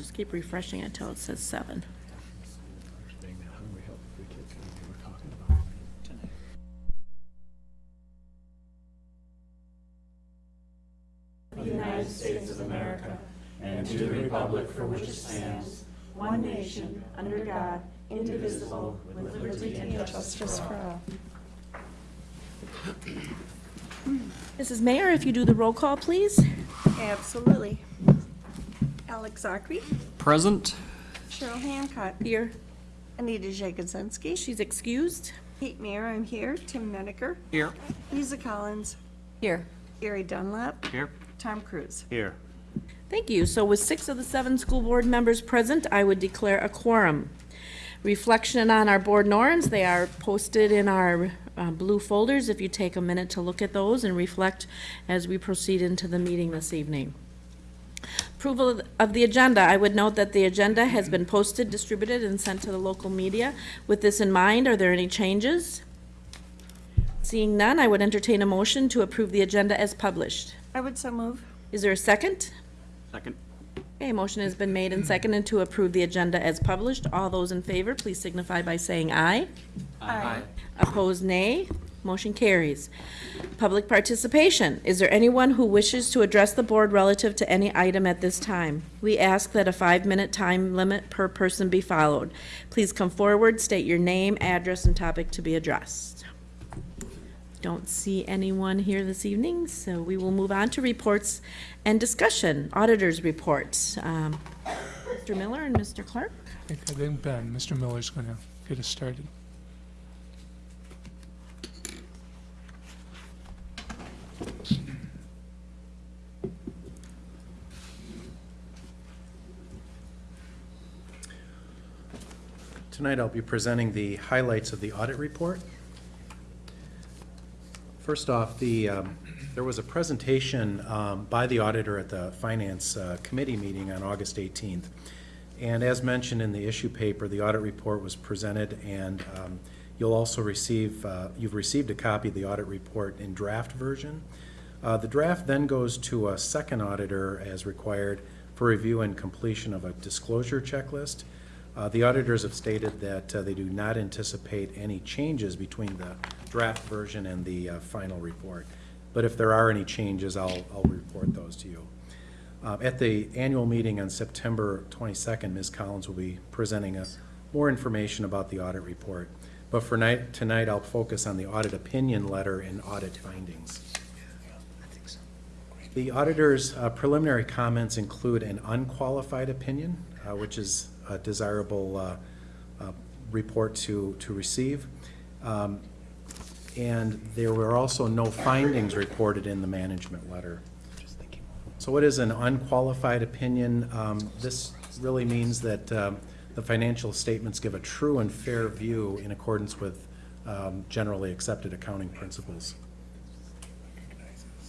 just keep refreshing until it says seven. united states of america and to the republic for which it stands one nation under god indivisible with liberty and justice for all Mrs. Mayor, if you do the roll call, please. Absolutely. Alex Zachary, Present. Cheryl Hancock, Here. Anita Jagodzinski, She's excused. Kate Mayer, I'm here, Tim Menaker, Here. Lisa Collins, Here. Gary Dunlap, Here. Tom Cruise. Here. Thank you. So with six of the seven school board members present, I would declare a quorum. Reflection on our board norms, they are posted in our uh, blue folders if you take a minute to look at those and reflect as we proceed into the meeting this evening. Approval of- of the agenda, I would note that the agenda has been posted, distributed, and sent to the local media. With this in mind, are there any changes? Seeing none, I would entertain a motion to approve the agenda as published. I would so move. Is there a second? Second. Okay, motion has been made and seconded to approve the agenda as published. All those in favor, please signify by saying aye. Aye. Opposed, nay. Motion carries. Public participation. Is there anyone who wishes to address the board relative to any item at this time? We ask that a five-minute time limit per person be followed. Please come forward, state your name, address, and topic to be addressed. Don't see anyone here this evening, so we will move on to reports and discussion. Auditors' reports. Um, Mr. Miller and Mr. Clark? I think- Ben, Mr. Miller's going to get us started. Tonight I'll be presenting the highlights of the audit report. First off, the, um, there was a presentation um, by the auditor at the Finance uh, Committee meeting on August 18th. And as mentioned in the issue paper, the audit report was presented, and um, you'll also receive, uh, you've received a copy of the audit report in draft version. Uh, The draft then goes to a second auditor as required for review and completion of a disclosure checklist. Uh, The auditors have stated that uh, they do not anticipate any changes between the draft version and the uh, final report. But if there are any changes, I'll, I'll report those to you. Uh, At the annual meeting on September 22nd, Ms. Collins will be presenting us more information about the audit report. But for night, tonight, I'll focus on the audit opinion letter and audit findings. The auditor's uh, preliminary comments include an unqualified opinion, uh, which is a desirable uh, uh, report to, to receive. Um, And there were also no findings reported in the management letter. So what is an unqualified opinion? Um, This really means that um, the financial statements give a true and fair view in accordance with um, generally accepted accounting principles.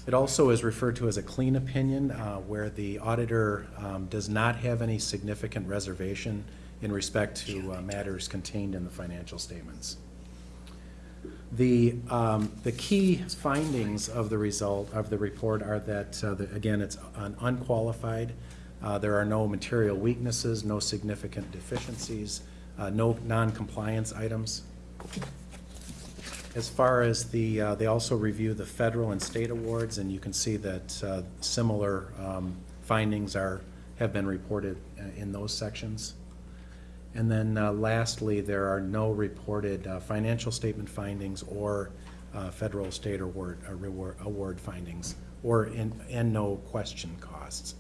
It also is referred to as a clean opinion, uh, where the auditor um, does not have any significant reservation in respect to uh, matters contained in the financial statements. The, um, the key findings of the result, of the report are that, uh, the- again, it's un- unqualified. Uh, There are no material weaknesses, no significant deficiencies, uh, no non-compliance items. As far as the, uh, they also review the federal and state awards, and you can see that uh, similar um, findings are, have been reported uh, in those sections. And then uh, lastly, there are no reported uh, financial statement findings or uh, federal, state award, reward- award findings, or, in- and no question costs.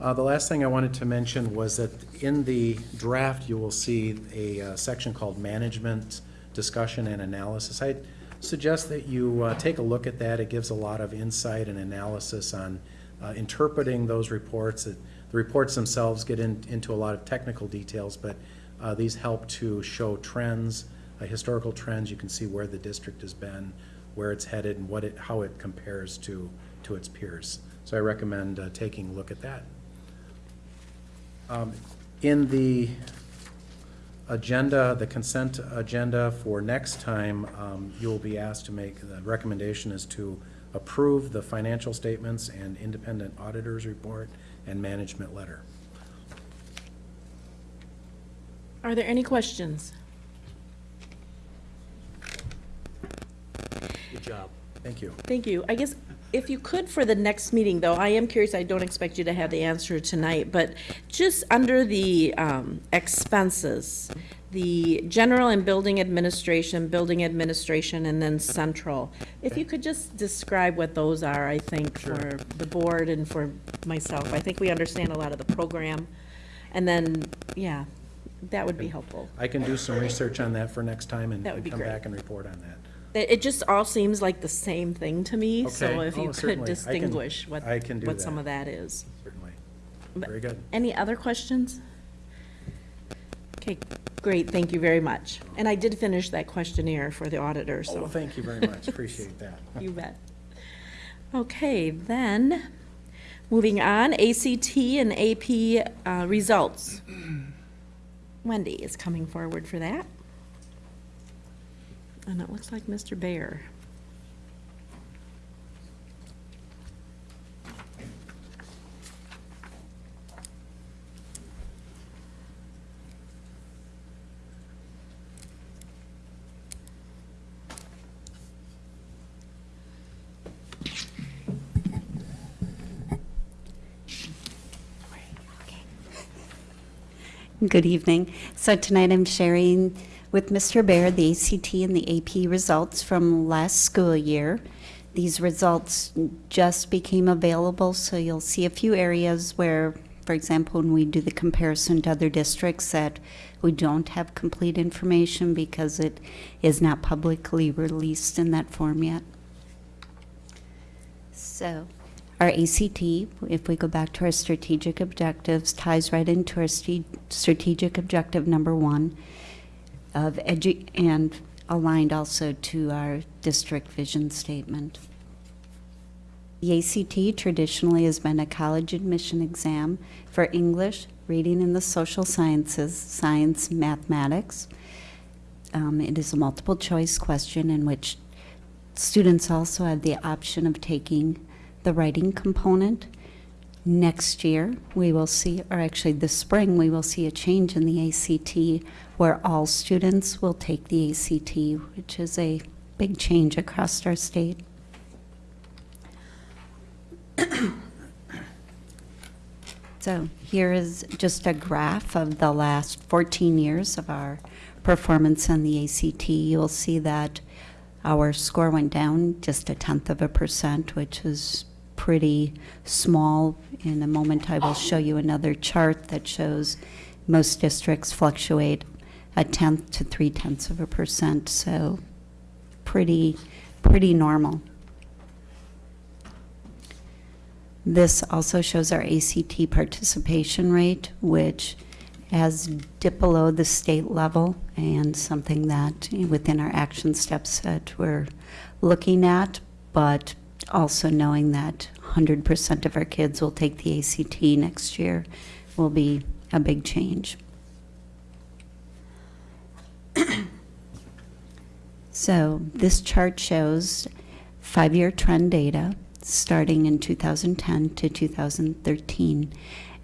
Uh, The last thing I wanted to mention was that in the draft, you will see a uh, section called Management Discussion and Analysis. I suggest that you uh, take a look at that. It gives a lot of insight and analysis on uh, interpreting those reports. It- The reports themselves get in- into a lot of technical details, but uh, these help to show trends, uh, historical trends. You can see where the district has been, where it's headed, and what it, how it compares to, to its peers. So I recommend uh, taking a look at that. Um, In the agenda, the consent agenda for next time, um, you'll be asked to make, the recommendation is to approve the financial statements and independent auditors report and management letter. Are there any questions? Good job. Thank you. Thank you. I guess if you could for the next meeting, though, I am curious, I don't expect you to have the answer tonight, but just under the um, expenses, the general and building administration, building administration, and then central, if you could just describe what those are, I think, for the board and for myself. I think we understand a lot of the program. And then, yeah, that would be helpful. I can do some research on that for next time and That would and be come great. back and report on that. It, it just all seems like the same thing to me, so Okay. if Oh, you could certainly. I can- distinguish what, I can do what some that. of that is. Certainly. But- Very good. Any other questions? Okay, great, thank you very much. And I did finish that questionnaire for the auditor, Oh, so well, thank you very much. Appreciate that. you bet. Okay, then, moving on, ACT and AP uh, results. Wendy is coming forward for that. And it looks like Mr. Bear. Good evening. So tonight I'm sharing with Mr. Bear the ACT and the AP results from last school year. These results just became available, so you'll see a few areas where, for example, when we do the comparison to other districts, that we don't have complete information because it is not publicly released in that form yet. So, our ACT, if we go back to our strategic objectives, ties right into our st- strategic objective number one of edu, and aligned also to our district vision statement. The ACT traditionally has been a college admission exam for English, reading and the social sciences, science, mathematics. Um, it is a multiple choice question in which students also have the option of taking the writing component. Next year, we will see, or actually this spring, we will see a change in the ACT where all students will take the ACT, which is a big change across our state. So here is just a graph of the last 14 years of our performance on the ACT. You'll see that our score went down just a tenth of a percent, which is pretty small. In a moment, I will show you another chart that shows most districts fluctuate a tenth to three tenths of a percent, so pretty, pretty normal. This also shows our ACT participation rate, which has dipped below the state level and something that within our action steps that we're looking at, but also knowing that 100% of our kids will take the ACT next year will be a big change. So this chart shows five-year trend data starting in 2010 to 2013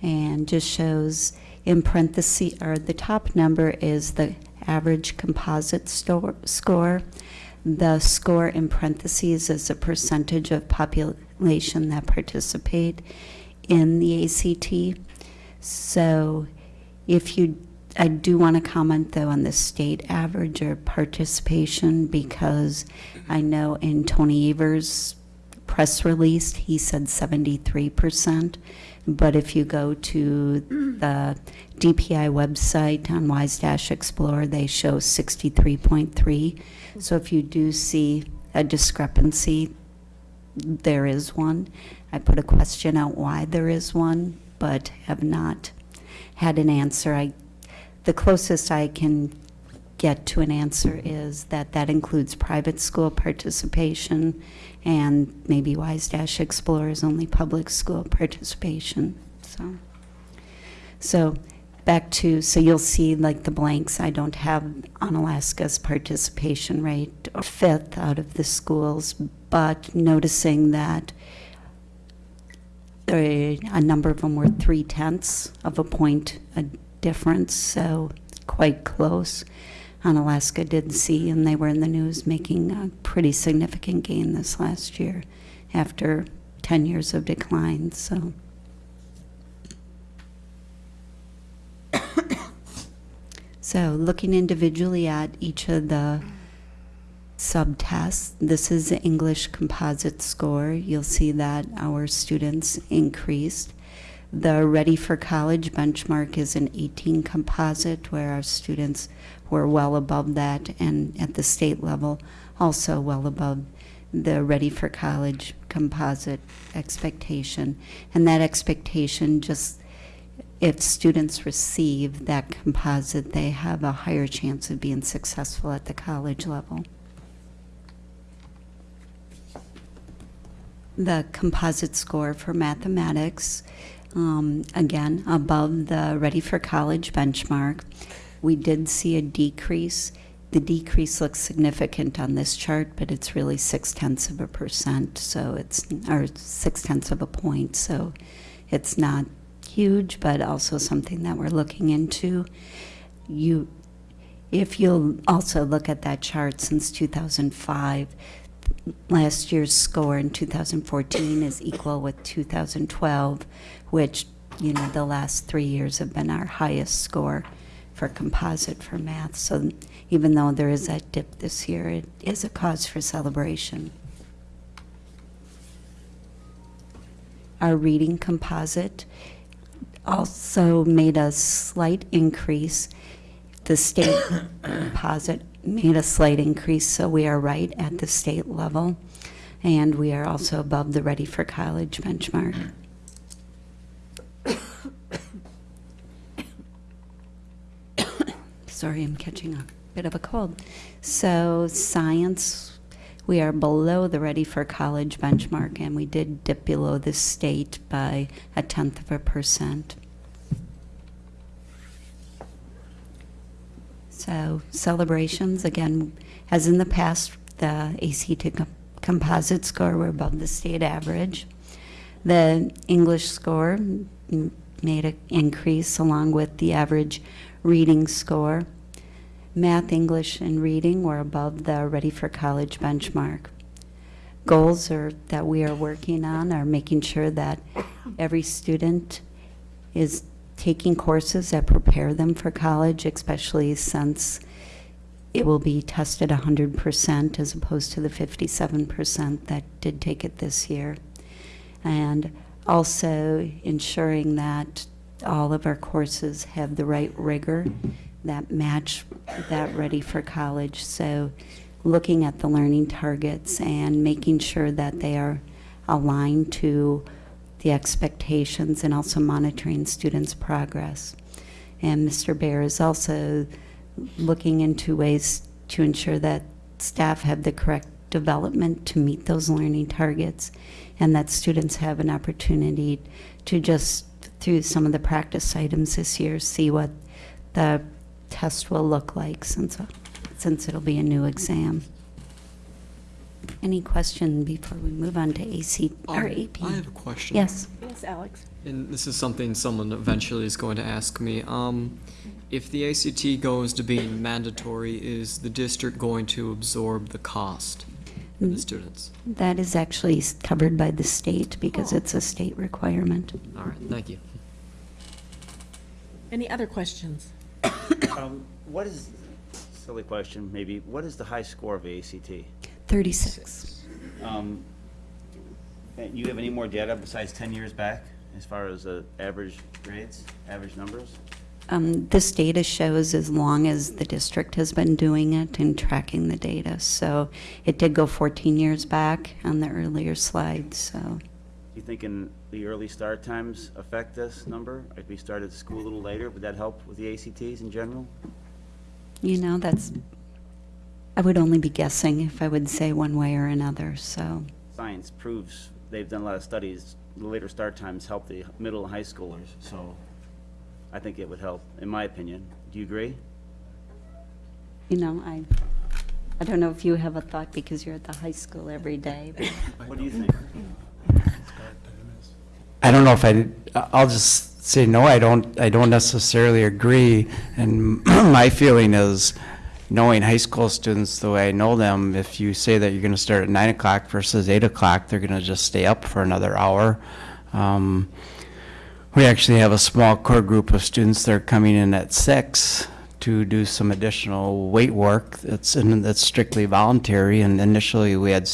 and just shows in parentheses, or the top number is the average composite store, score. The score in parentheses is a percentage of population that participate in the ACT. So if you, I do want to comment though on the state average or participation because I know in Tony Evers' press release, he said 73%. But if you go to the DPI website on WISEdash Explorer, they show 63.3. So if you do see a discrepancy, there is one. I put a question out why there is one, but have not had an answer. I, the closest I can get to an answer is that that includes private school participation and maybe WISEdash Explorer is only public school participation. So, so back to, so you'll see like the blanks, I don't have Onalaska's participation rate or fifth out of the schools, but noticing that there, a number of them were three tenths of a point a difference. So quite close. Onalaska did see, and they were in the news, making a pretty significant gain this last year after 10 years of decline, so. So looking individually at each of the subtests, this is the English composite score. You'll see that our students increased. The Ready for College benchmark is an 18 composite, where our students were well above that, and at the state level, also well above the Ready for College composite expectation. And that expectation just if students receive that composite, they have a higher chance of being successful at the college level. The composite score for mathematics, um, again, above the Ready for College benchmark. We did see a decrease. The decrease looks significant on this chart, but it's really six tenths of a percent, so it's, or six tenths of a point, so it's not huge, but also something that we're looking into. You, if you'll also look at that chart since 2005, last year's score in 2014 is equal with 2012, which, you know, the last three years have been our highest score for composite for math. So even though there is that dip this year, it is a cause for celebration. Our reading composite also made a slight increase. The state deposit made a slight increase, so we are right at the state level. And we are also above the Ready for College benchmark. Sorry, I'm catching a bit of a cold. So science, we are below the Ready for College benchmark, and we did dip below the state by a tenth of a percent. So celebrations, again, as in the past, the ACT com- composite score were above the state average. The English score made an increase along with the average reading score. Math, English, and reading were above the Ready for College benchmark. Goals are, that we are working on are making sure that every student is taking courses that prepare them for college, especially since it will be tested 100% as opposed to the 57% that did take it this year. And also ensuring that all of our courses have the right rigor that match that ready for college. So looking at the learning targets and making sure that they are aligned to the expectations and also monitoring students' progress. And Mr. Bear is also looking into ways to ensure that staff have the correct development to meet those learning targets and that students have an opportunity to just, through some of the practice items this year, see what the test will look like since, since it'll be a new exam. Any question before we move on to AC or Um, AP? I have a question. Yes. Yes, Alex? And this is something someone eventually is going to ask me. Um, if the ACT goes to being mandatory, is the district going to absorb the cost for the Mm. students? That is actually covered by the state because it's a state requirement. All right, thank you. Any other questions? Um, What is, silly question, maybe, what is the high score of ACT? 36. Um, and You have any more data besides 10 years back, as far as uh, average grades, average numbers? Um, This data shows as long as the district has been doing it and tracking the data. So it did go 14 years back on the earlier slide, so. Do you think in the early start times affect this number? If we started school a little later, would that help with the ACTs in general? You know, that's, I would only be guessing if I would say one way or another, so. Science proves, they've done a lot of studies, the later start times help the middle and high schoolers, so I think it would help, in my opinion. Do you agree? You know, I, I don't know if you have a thought because you're at the high school every day, but What do you think? I don't know if I, I'll just say, no, I don't, I don't necessarily agree. And my feeling is, knowing high school students the way I know them, if you say that you're gonna start at nine o'clock versus eight o'clock, they're gonna just stay up for another hour. Um, we actually have a small core group of students that are coming in at six to do some additional weight work. That's, that's strictly voluntary, and initially we had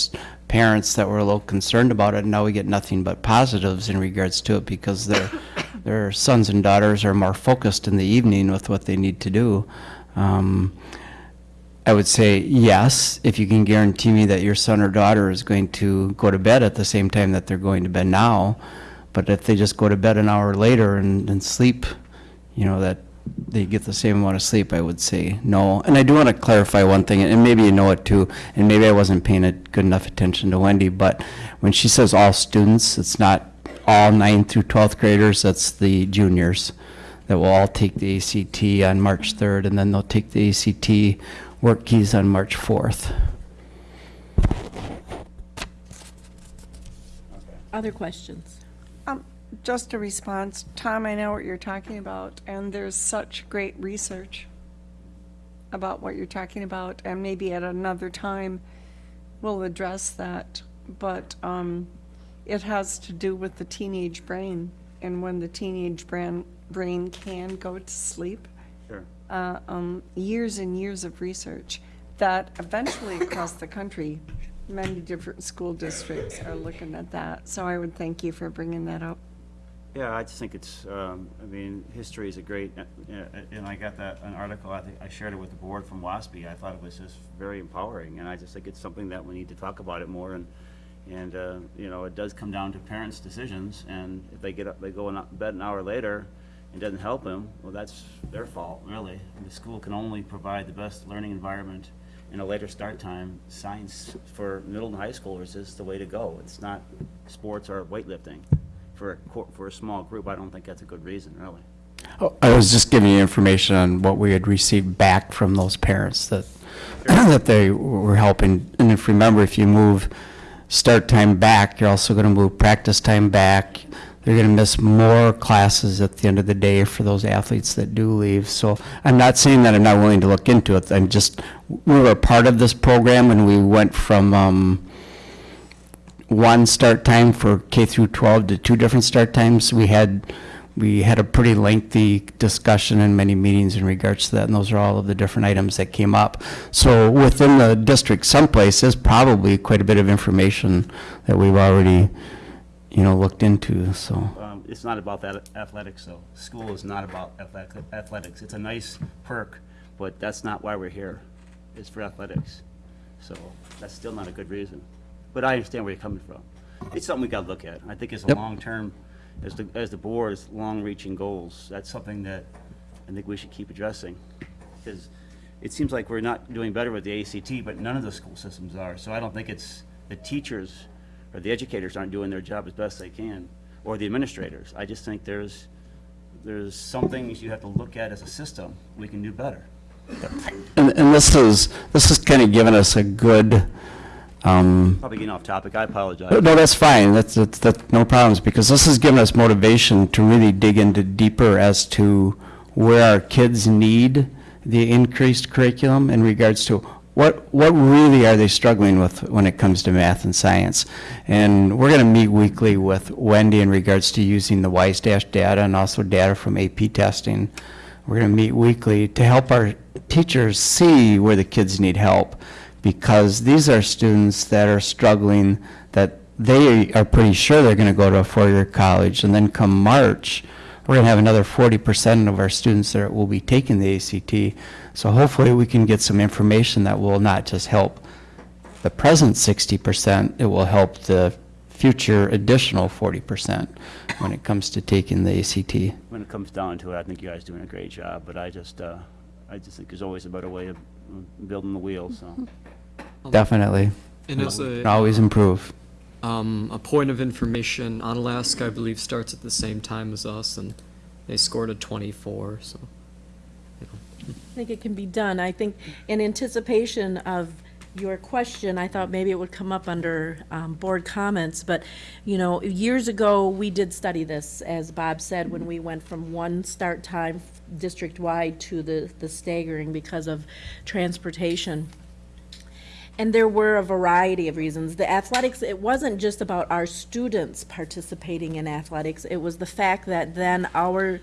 parents that were a little concerned about it, and now we get nothing but positives in regards to it because their, their sons and daughters are more focused in the evening with what they need to do. Um, I would say yes, if you can guarantee me that your son or daughter is going to go to bed at the same time that they're going to bed now. But if they just go to bed an hour later and, and sleep, you know, that they get the same amount of sleep, I would say no. And I do want to clarify one thing, and maybe you know it too, and maybe I wasn't paying a good enough attention to Wendy, but when she says all students, it's not all nine through 12th graders, that's the juniors that will all take the ACT on March 3rd, and then they'll take the ACT WorkKeys on March 4th. Other questions? Just a response. Tom, I know what you're talking about, and there's such great research about what you're talking about, and maybe at another time, we'll address that. But, um, it has to do with the teenage brain, and when the teenage brain, brain can go to sleep. Sure. uh, um, years and years of research that eventually across the country, many different school districts are looking at that. So I would thank you for bringing that up. Yeah, I just think it's, um, I mean, history is a great, uh, uh, and I got that, an article, I think, I shared it with the board from WASB. I thought it was just very empowering, and I just think it's something that we need to talk about it more, and, and, uh, you know, it does come down to parents' decisions, and if they get up, they go in bed an hour later, and doesn't help them, well, that's their fault, really. And the school can only provide the best learning environment in a later start time. Science for middle and high schoolers is the way to go. It's not sports or weightlifting. For a, cor- for a small group, I don't think that's a good reason, really. Oh, I was just giving you information on what we had received back from those parents that, that they were helping. And if, remember, if you move start time back, you're also gonna move practice time back. They're gonna miss more classes at the end of the day for those athletes that do leave. So I'm not saying that I'm not willing to look into it. I'm just, we were part of this program and we went from, um, one start time for K through 12 to two different start times. We had, we had a pretty lengthy discussion and many meetings in regards to that, and those are all of the different items that came up. So within the district someplace is probably quite a bit of information that we've already, you know, looked into, so. Um, it's not about that athletics, though. School is not about athletics. It's a nice perk, but that's not why we're here. It's for athletics. So that's still not a good reason. But I understand where you're coming from. It's something we gotta look at. I think it's a Yep. long-term, as the, as the board's long-reaching goals, that's something that I think we should keep addressing. Because it seems like we're not doing better with the ACT, but none of the school systems are. So I don't think it's, the teachers or the educators aren't doing their job as best they can, or the administrators. I just think there's, there's some things you have to look at as a system, we can do better. And, and this is, this is kind of giving us a good, um, Probably getting off topic, I apologize. No, that's fine, that's, that's, that's no problems, because this has given us motivation to really dig into deeper as to where our kids need the increased curriculum in regards to what, what really are they struggling with when it comes to math and science? And we're gonna meet weekly with Wendy in regards to using the WISEdash data and also data from AP testing. We're gonna meet weekly to help our teachers see where the kids need help because these are students that are struggling, that they are pretty sure they're going to go to a four-year college, and then come March, we're going to have another 40% of our students that will be taking the ACT. So hopefully, we can get some information that will not just help the present 60%, it will help the future additional 40% when it comes to taking the ACT. When it comes down to it, I think you guys are doing a great job, but I just, uh, I just think there's always a better way of building the wheel, so. Definitely. And as a, always improve. um, a point of information, Onalaska, I believe, starts at the same time as us, and they scored a 24, so. I think it can be done. I think in anticipation of your question, I thought maybe it would come up under um, board comments, but, you know, years ago, we did study this, as Bob said, when we went from one start time district-wide to the, the staggering because of transportation. And there were a variety of reasons. The athletics, it wasn't just about our students participating in athletics, it was the fact that then our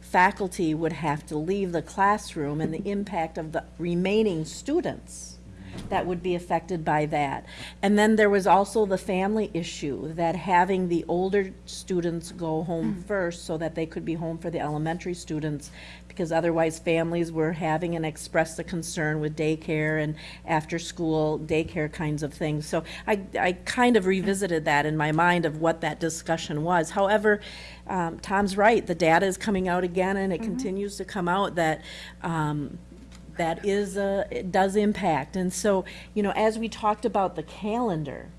faculty would have to leave the classroom and the impact of the remaining students that would be affected by that. And then there was also the family issue, that having the older students go home first so that they could be home for the elementary students, because otherwise families were having and expressed the concern with daycare and after-school daycare kinds of things. So I, I kind of revisited that in my mind of what that discussion was. However, um, Tom's right, the data is coming out again, and it continues to come out that, um, that is, a, it does impact. And so, you know, as we talked about the calendar,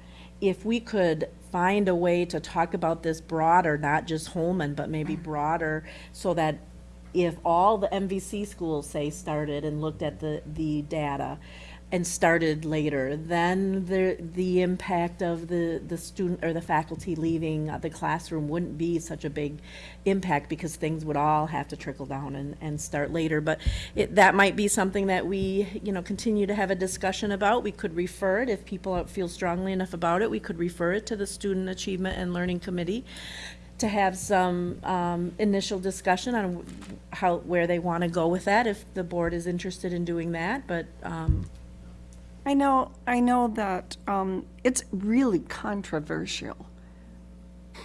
if we could find a way to talk about this broader, not just Holmen, but maybe broader, so that if all the MVC schools, say, started and looked at the, the data and started later, then the, the impact of the, the student or the faculty leaving the classroom wouldn't be such a big impact because things would all have to trickle down and, and start later. But it, that might be something that we, you know, continue to have a discussion about. We could refer it, if people feel strongly enough about it, we could refer it to the Student Achievement and Learning Committee to have some um, initial discussion on how, where they want to go with that, if the board is interested in doing that, but, um, I know, I know that um, it's really controversial.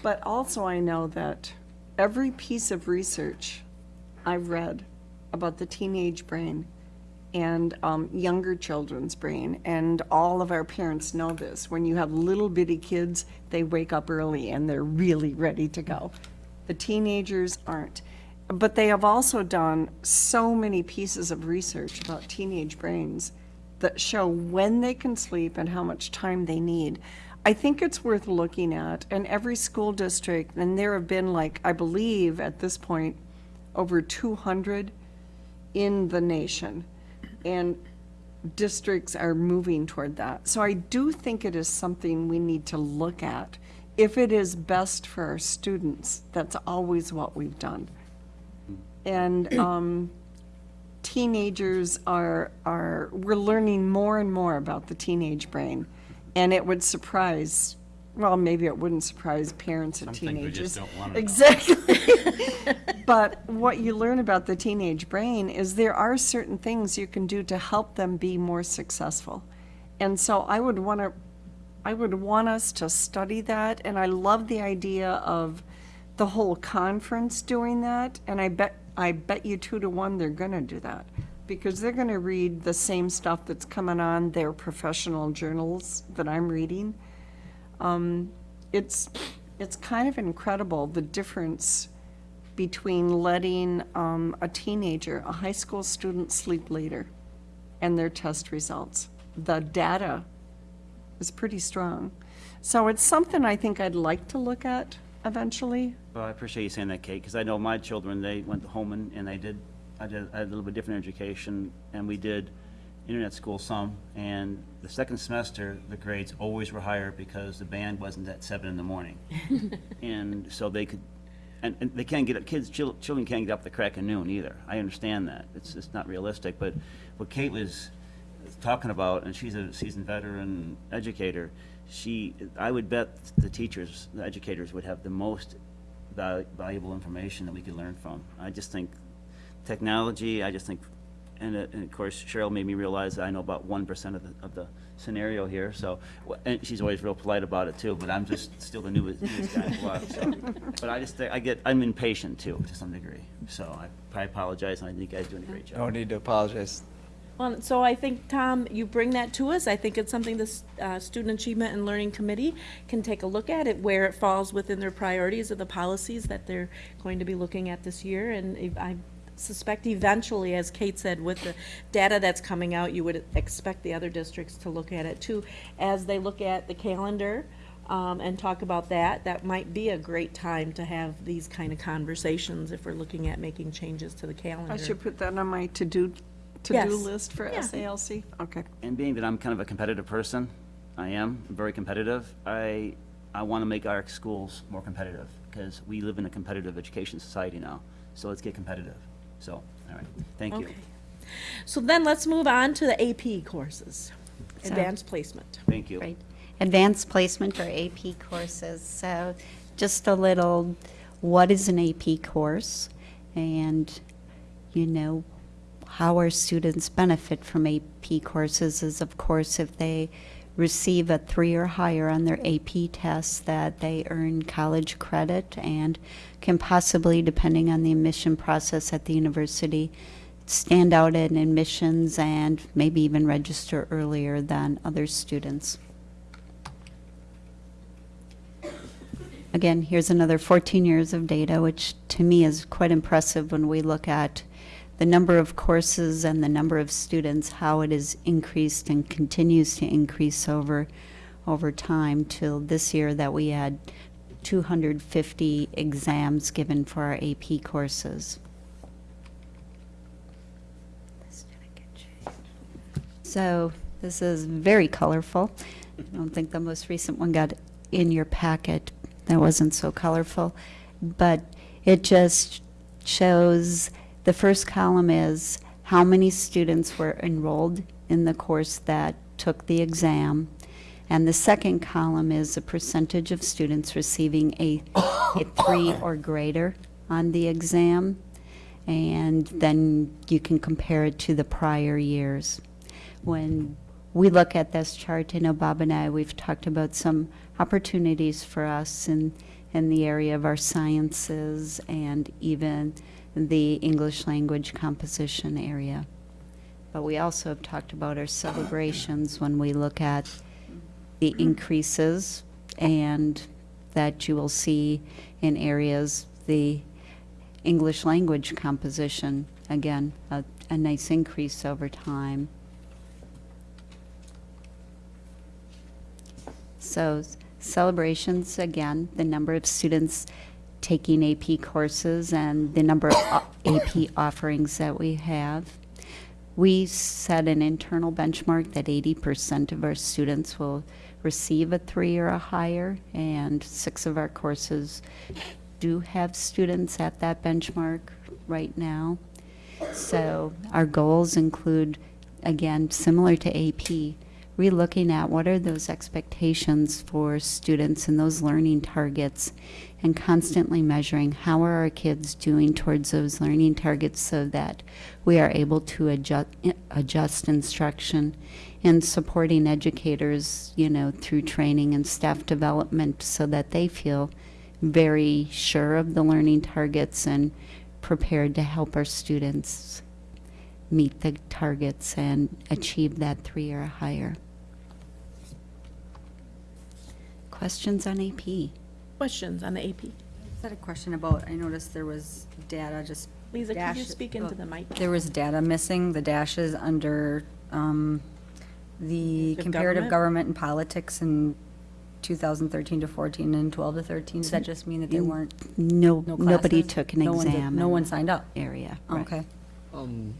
But also I know that every piece of research I've read about the teenage brain and um, younger children's brain, and all of our parents know this. When you have little bitty kids, they wake up early and they're really ready to go. The teenagers aren't. But they have also done so many pieces of research about teenage brains that show when they can sleep and how much time they need. I think it's worth looking at, and every school district, and there have been like, I believe at this point, over 200 in the nation. And districts are moving toward that. So I do think it is something we need to look at. If it is best for our students, that's always what we've done. And um, teenagers are, are, we're learning more and more about the teenage brain. And it would surprise, well, maybe it wouldn't surprise parents of Some things we teenagers. just don't wanna know. Exactly. But what you learn about the teenage brain is there are certain things you can do to help them be more successful. And so I would want to, I would want us to study that, and I love the idea of the whole conference doing that, and I bet, I bet you two to one they're gonna do that. Because they're gonna read the same stuff that's coming on their professional journals that I'm reading. Um, it's, it's kind of incredible, the difference between letting um, a teenager, a high school student, sleep later and their test results. The data is pretty strong. So it's something I think I'd like to look at eventually. Well, I appreciate you saying that, Kate, because I know my children, they went to Holmen, and they did, I did, I had a little bit different education, and we did internet school some, and the second semester, the grades always were higher because the band wasn't at seven in the morning. And so they could, and, and they can't get up, kids, chil- children can't get up the crack of noon either. I understand that, it's, it's not realistic, but what Kate was talking about, and she's a seasoned veteran educator, she, I would bet the teachers, the educators would have the most val- valuable information that we could learn from. I just think technology, I just think, and, uh, and of course Cheryl made me realize that I know about one percent of the, of the scenario here, so, and she's always real polite about it too, but I'm just still the newest, newest guy block, so. But I just, think- I get, I'm impatient too, to some degree, so I, I apologize, and I think you guys are doing a great job. No need to apologize. Well, so I think, Tom, you bring that to us. I think it's something the uh, Student Achievement and Learning Committee can take a look at, it where it falls within their priorities of the policies that they're going to be looking at this year. And I suspect eventually, as Kate said, with the data that's coming out, you would expect the other districts to look at it too. As they look at the calendar um, and talk about that, that might be a great time to have these kind of conversations if we're looking at making changes to the calendar. I should put that on my to-do to-do Yes. list for Yeah. SALC? Okay. And being that I'm kind of a competitive person, I am very competitive, I, I want to make our schools more competitive because we live in a competitive education society now. So let's get competitive. So, all right, thank you. Okay. So then let's move on to the AP courses, So- advanced placement. Thank you. Right. Advanced placement or AP courses. So just a little, what is an AP course? And, you know, how our students benefit from AP courses is, of course, if they receive a three or higher on their AP tests, that they earn college credit and can possibly, depending on the admission process at the university, stand out in admissions and maybe even register earlier than other students. Again, here's another 14 years of data, which to me is quite impressive when we look at the number of courses and the number of students, how it has increased and continues to increase over, over time till this year that we had 250 exams given for our AP courses. So this is very colorful. I don't think the most recent one got in your packet. That wasn't so colorful. But it just shows, the first column is how many students were enrolled in the course that took the exam. And the second column is the percentage of students receiving a, a three or greater on the exam. And then you can compare it to the prior years when we look at this chart, I know Bob and I, we've talked about some opportunities for us in, in the area of our sciences and even the English language composition area. But we also have talked about our celebrations when we look at the increases and that you will see in areas, the English language composition, again, a, a nice increase over time. So celebrations, again, the number of students taking AP courses and the number of AP offerings that we have. We set an internal benchmark that 80% of our students will receive a three or a higher, and six of our courses do have students at that benchmark right now. So our goals include, again, similar to AP, relooking at what are those expectations for students and those learning targets and constantly measuring how are our kids doing towards those learning targets so that we are able to adjust, adjust instruction and supporting educators, you know, through training and staff development so that they feel very sure of the learning targets and prepared to help our students meet the targets and achieve that three or higher. Questions on AP? Questions on the AP? I had a question about, I noticed there was data just. Lisa, could you speak into oh, the mic? There was data missing, the dashes under um, the Of comparative government? government and politics in 2013 to 14 and 12 to 13. Does that just mean that there weren't No, no nobody classes? took an No one did- exam. No in one signed up? Area. right. Okay. Um,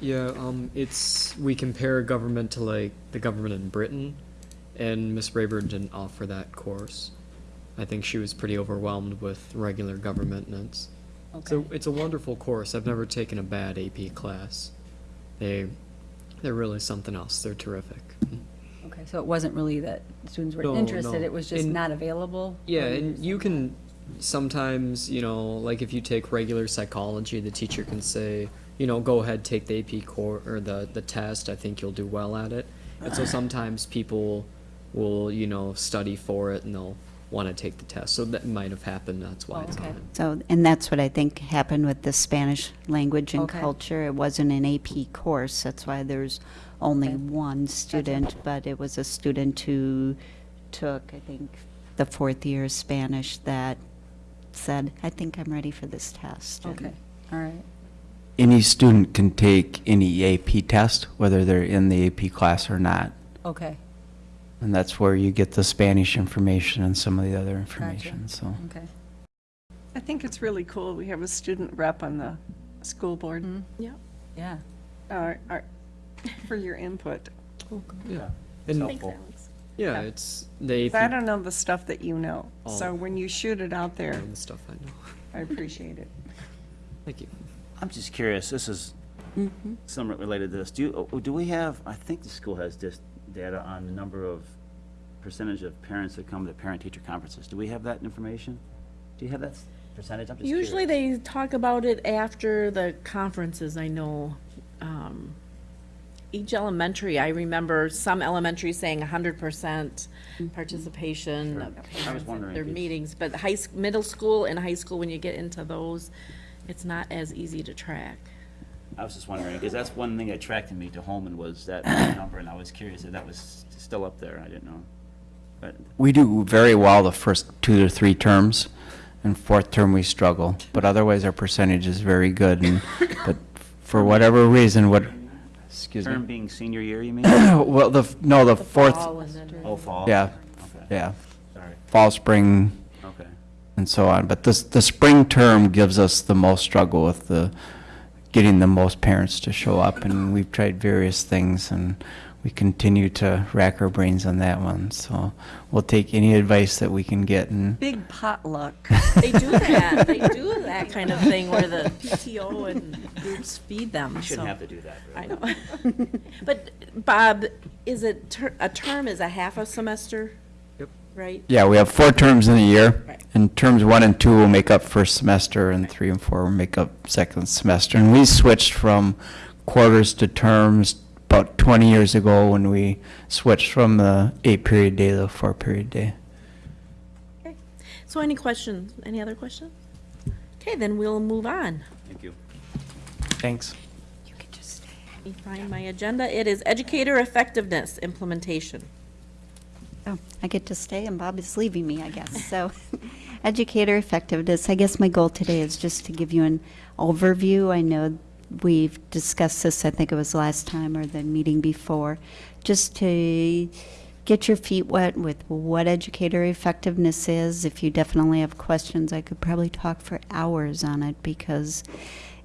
yeah, um, it's, we compare government to like the government in Britain, and Miss Rayburn didn't offer that course. I think she was pretty overwhelmed with regular government, and it's, so it's a wonderful course. I've never taken a bad AP class. They, they're really something else. They're terrific. Okay, so it wasn't really that students No, were interested, no. it was just And- not available? Yeah, and you can sometimes, you know, like if you take regular psychology, the teacher can say, you know, go ahead, take the AP core or the the test. I think you'll do well at it. And so sometimes people will, you know, study for it and they'll want to take the test. So that might have happened. That's why Oh, it's okay. on. So, and that's what I think happened with the Spanish language and Okay. culture. It wasn't an AP course, that's why there's only one student, but it was a student who took, I think, the fourth year Spanish that said, I think I'm ready for this test. And Okay, all right. Any student can take any AP test, whether they're in the AP class or not. Okay, And that's where you get the Spanish information and some of the other information, so. okay. I think it's really cool. We have a student rep on the school board. Mhm. Yeah. Yeah. uh, uh, for your input. Cool. Yeah. And, Thanks, Alex. yeah, it's the 'Cause I don't know the stuff that you know, so when you shoot it out there, the stuff I know. I appreciate it. Thank you. I'm just curious, this is somewhat related to this. Do you, oh, do we have, I think the school has just data on the number of percentage of parents that come to parent-teacher conferences. Do we have that information? Do you have that percentage? I'm just curious. Usually they talk about it after the conferences, I know. um, Each elementary, I remember some elementary saying hundred percent participation of I was parents at wondering their meetings, but high, s- middle school and high school, when you get into those, it's not as easy to track. I was just wondering, because that's one thing that attracted me to Holmen was that number, and I was curious if that was still up there. I didn't know. But We do very well the first two to three terms, and fourth term we struggle, but otherwise our percentage is very good, and, but for whatever reason, what, excuse term me? being senior year, you mean? Well, the, no, the fourth, Fall and Oh, fall? yeah, Okay, yeah, sorry. fall, spring, Okay. and so on. But this, the spring term gives us the most struggle with the, getting the most parents to show up, and we've tried various things, and we continue to rack our brains on that one, so we'll take any advice that we can get, and Big potluck. They do that, they do that kind of thing where the PTO and groups feed them, We shouldn't so- have to do that. I know. But, Bob, is it, ter- a term is a half a semester? Yep. Right? Yeah, we have four terms in a year, Right. and terms one and two will make up first semester, and three and four will make up second semester. And we switched from quarters to terms about 20 years ago when we switched from the eight-period day to the four-period day. Okay. So any questions, any other questions? Okay, then we'll move on. Thank you. Thanks. You can just stay. Let me find my agenda. It is educator effectiveness implementation. Oh, I get to stay and Bob is leaving me, I guess. So, educator effectiveness, I guess my goal today is just to give you an overview. I know we've discussed this, I think it was last time or the meeting before, just to get your feet wet with what educator effectiveness is. If you definitely have questions, I could probably talk for hours on it because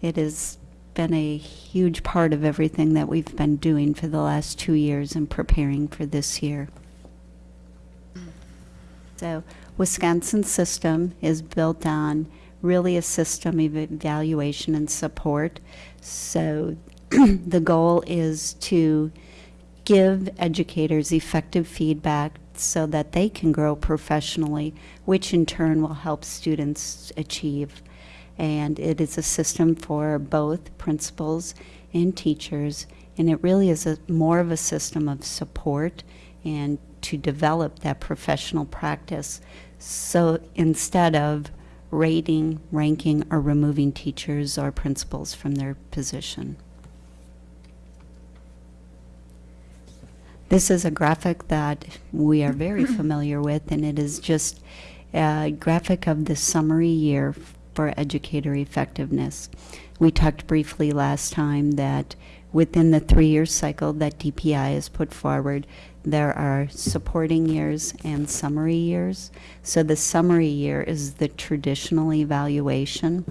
it has been a huge part of everything that we've been doing for the last two years and preparing for this year. So Wisconsin system is built on really a system of evaluation and support. So the goal is to give educators effective feedback so that they can grow professionally, which in turn will help students achieve. And it is a system for both principals and teachers, and it really is a, more of a system of support and to develop that professional practice. So instead of rating, ranking, or removing teachers or principals from their position. This is a graphic that we are very familiar with, and it is just a graphic of the summary year for educator effectiveness. We talked briefly last time that within the three-year cycle that DPI has put forward, there are supporting years and summary years. So the summary year is the traditional evaluation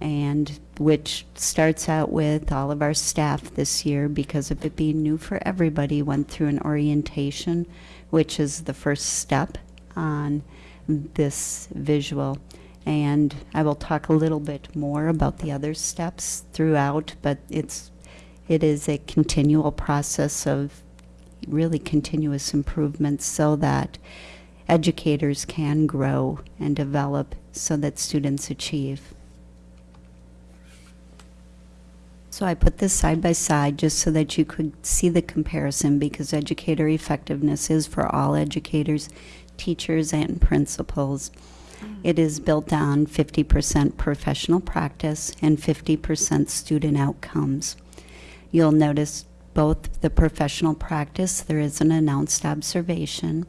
and which starts out with all of our staff this year because of it being new for everybody went through an orientation which is the first step on this visual and I will talk a little bit more about the other steps throughout but it's it is a continual process of really continuous improvement so that educators can grow and develop so that students achieve So I put this side by side just so that you could see the comparison because educator effectiveness is for all educators, teachers, and principals. Mm. It is built on 50% professional practice and 50% student outcomes. You'll notice both the professional practice, there is an announced observation,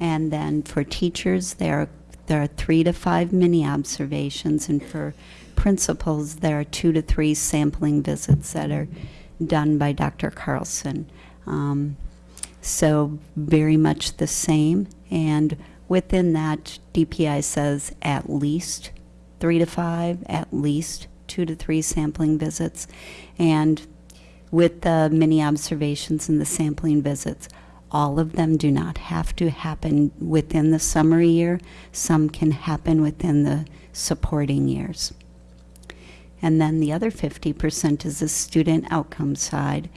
and then for teachers, there are, there are three to five mini observations, and for principals, there are two to three sampling visits that are done by Dr. Carlson. Um, so very much the same, and within that, DPI says at least three to five, at least two to three sampling visits, and with the mini observations and the sampling visits, all of them do not have to happen within the summary year. Some can happen within the supporting years. And then the other 50% is the student outcome side,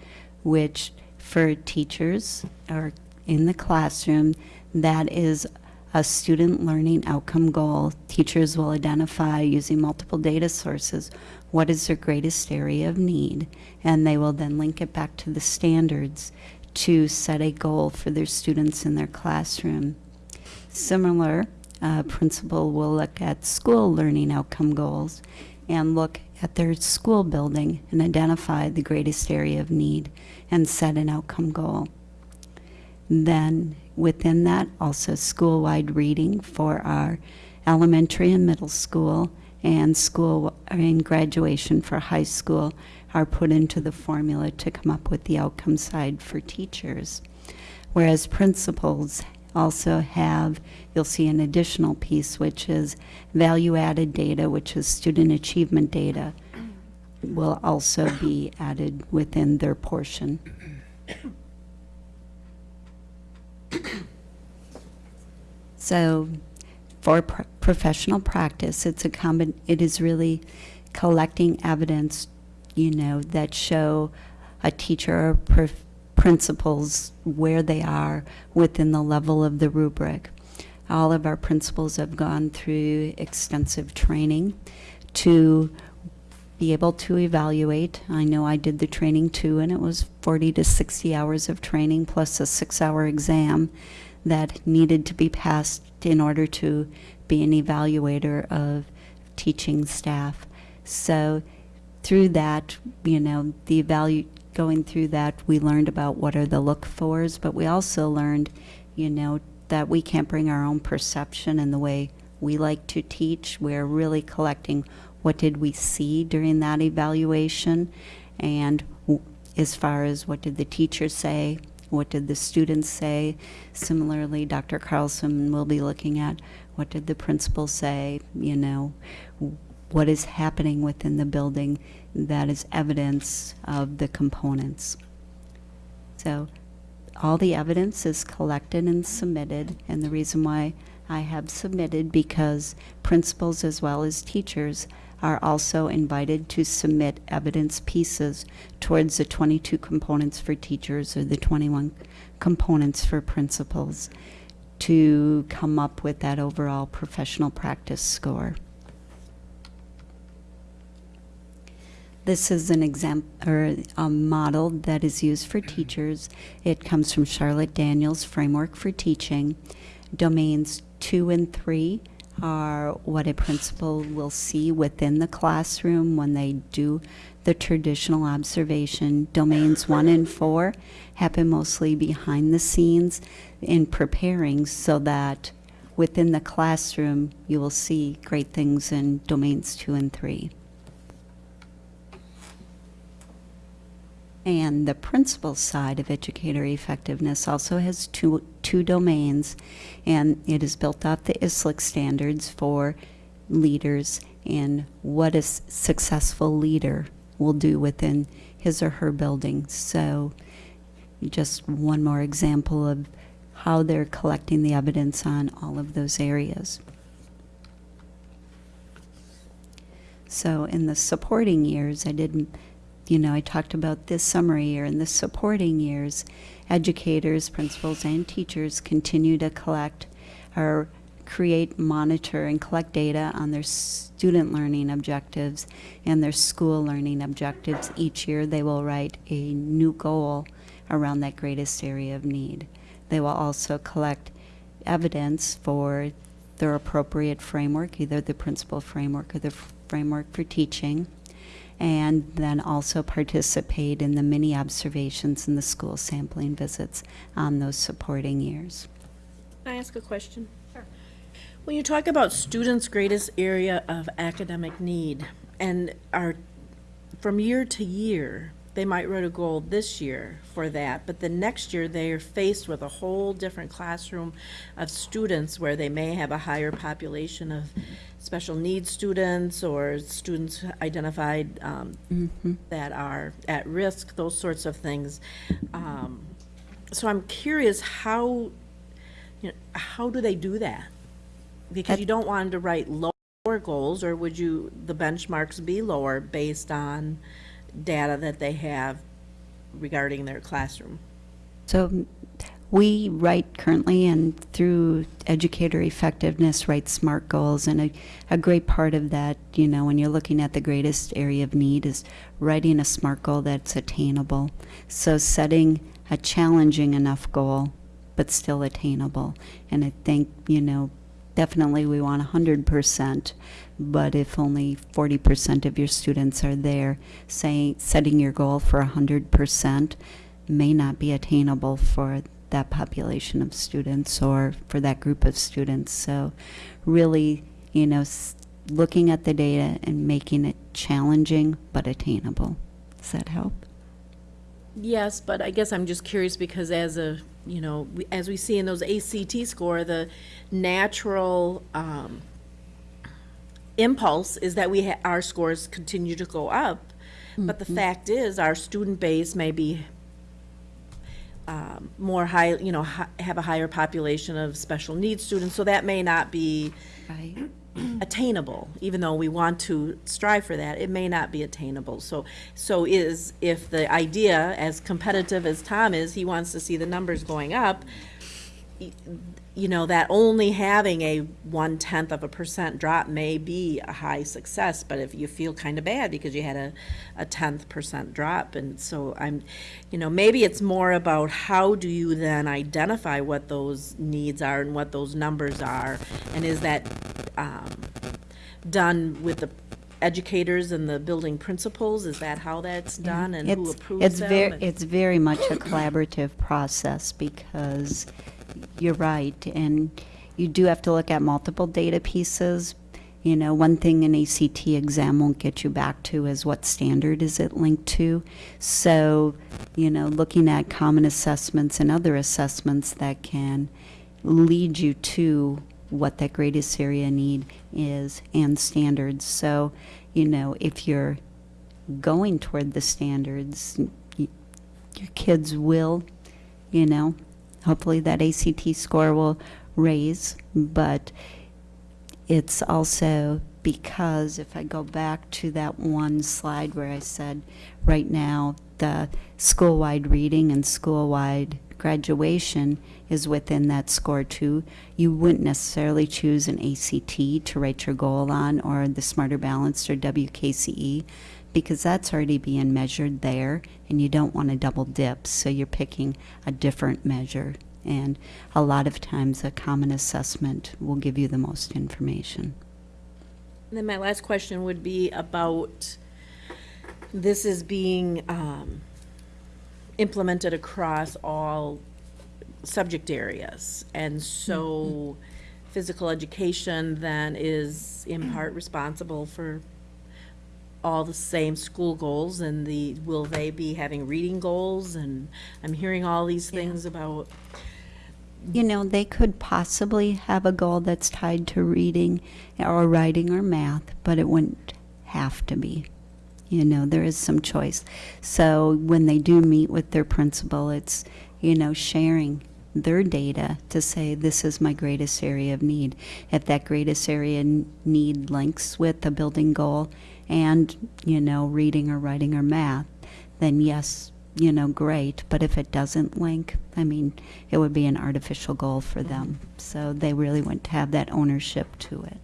which for teachers or in the classroom, that is a student learning outcome goal. Teachers will identify using multiple data sources what is their greatest area of need, and they will then link it back to the standards to set a goal for their students in their classroom. Similar, uh, principal will look at school learning outcome goals and look at their school building and identify the greatest area of need and set an outcome goal. Then within that, also school-wide reading for our elementary and middle school and school and graduation for high school are put into the formula to come up with the outcome side for teachers. Whereas principals also have, you'll see an additional piece, which is value-added data, which is student achievement data, will also be added within their portion. So for pr- professional practice, it's a combin, it is really collecting evidence, you know, that show a teacher or pr- principals where they are within the level of the rubric. All of our principals have gone through extensive training to be able to evaluate. I know I did the training too, and it was 40 to 60 hours of training plus a six hour exam that needed to be passed in order to be an evaluator of teaching staff. So through that, you know, the evalu going through that, we learned about what are the look fors, but we also learned, you know, that we can't bring our own perception and the way we like to teach. We're really collecting what did we see during that evaluation and as far as what did the teacher say, what did the students say. Similarly, Dr. Carlson will be looking at what did the principal say, you know, what is happening within the building that is evidence of the components. So all the evidence is collected and submitted, and the reason why I have submitted because principals as well as teachers are also invited to submit evidence pieces towards the 22 components for teachers or the 21 components for principals to come up with that overall professional practice score. This is an example or a model that is used for teachers. It comes from Charlotte Danielson's Framework for Teaching. Domains two and three are what a principal will see within the classroom when they do the traditional observation. Domains one and four happen mostly behind the scenes in preparing so that within the classroom you will see great things in domains two and three. And the principal side of educator effectiveness also has two, two domains, and it is built off the ISLLC standards for leaders and what a successful leader will do within his or her building. So, just one more example of how they're collecting the evidence on all of those areas. So, in the supporting years, I did you know, I talked about this summary year and the supporting years. Educators, principals, and teachers continue to collect or create, monitor, and collect data on their student learning objectives and their school learning objectives. Each year, they will write a new goal around that greatest area of need. They will also collect evidence for their appropriate framework, either the principal framework or the framework for teaching and then also participate in the mini observations and the school sampling visits on those supporting years. Can I ask a question? Sure. When you talk about students' greatest area of academic need and are, from year to year, they might write a goal this year for that, but the next year they are faced with a whole different classroom of students where they may have a higher population of special needs students or students identified um, that are at risk, those sorts of things. Um, So I'm curious, how, you know, how do they do that? Because you don't want them to write lower goals, or would you, the benchmarks be lower based on data that they have regarding their classroom? So we write currently and through educator effectiveness write SMART goals and a, a great part of that, you know, when you're looking at the greatest area of need is writing a SMART goal that's attainable. So setting a challenging enough goal but still attainable. And I think, you know, definitely we want 100%, but if only 40% of your students are there, say, setting your goal for 100% may not be attainable for that population of students or for that group of students. So really, you know, looking at the data and making it challenging but attainable. Does that help? Yes, but I guess I'm just curious because as a, you know, as we see in those ACT score, the natural um, impulse is that we, ha- our scores continue to go up. But the fact is, our student base may be um, more high, you know, hi- have a higher population of special needs students, so that may not be Right. attainable, even though we want to strive for that, it may not be attainable. So, so is, if the idea, as competitive as Tom is, he wants to see the numbers going up, you know, that only having a one-tenth of a percent drop may be a high success, but if you feel kind of bad because you had a, a tenth percent drop, and so I'm, you know, maybe it's more about how do you then identify what those needs are and what those numbers are, and is that, um, done with the educators and the building principals, is that how that's done, and who It's- approves It's them? very, it's very much a collaborative process because you're right, and you do have to look at multiple data pieces. You know, one thing an ACT exam won't get you back to is what standard is it linked to. So, you know, looking at common assessments and other assessments that can lead you to what that greatest area need is and standards. So, you know, if you're going toward the standards, your kids will, you know, hopefully that ACT score will raise, but it's also because if I go back to that one slide where I said, right now, the school-wide reading and school-wide graduation is within that score too. You wouldn't necessarily choose an ACT to write your goal on or the Smarter Balanced or WKCE because that's already being measured there and you don't want to double dip. So you're picking a different measure. And a lot of times a common assessment will give you the most information. And then my last question would be about, this is being um, implemented across all subject areas. And so physical education then is in part responsible for all the same school goals and the, will they be having reading goals? And I'm hearing all these things about, You know, they could possibly have a goal that's tied to reading or writing or math, but it wouldn't have to be. You know, there is some choice. So when they do meet with their principal, it's, you know, sharing their data to say, this is my greatest area of need. If that greatest area n- need links with a building goal and, you know, reading or writing or math, then yes, you know, great. But if it doesn't link, I mean, it would be an artificial goal for mm-hmm. them. So they really want to have that ownership to it.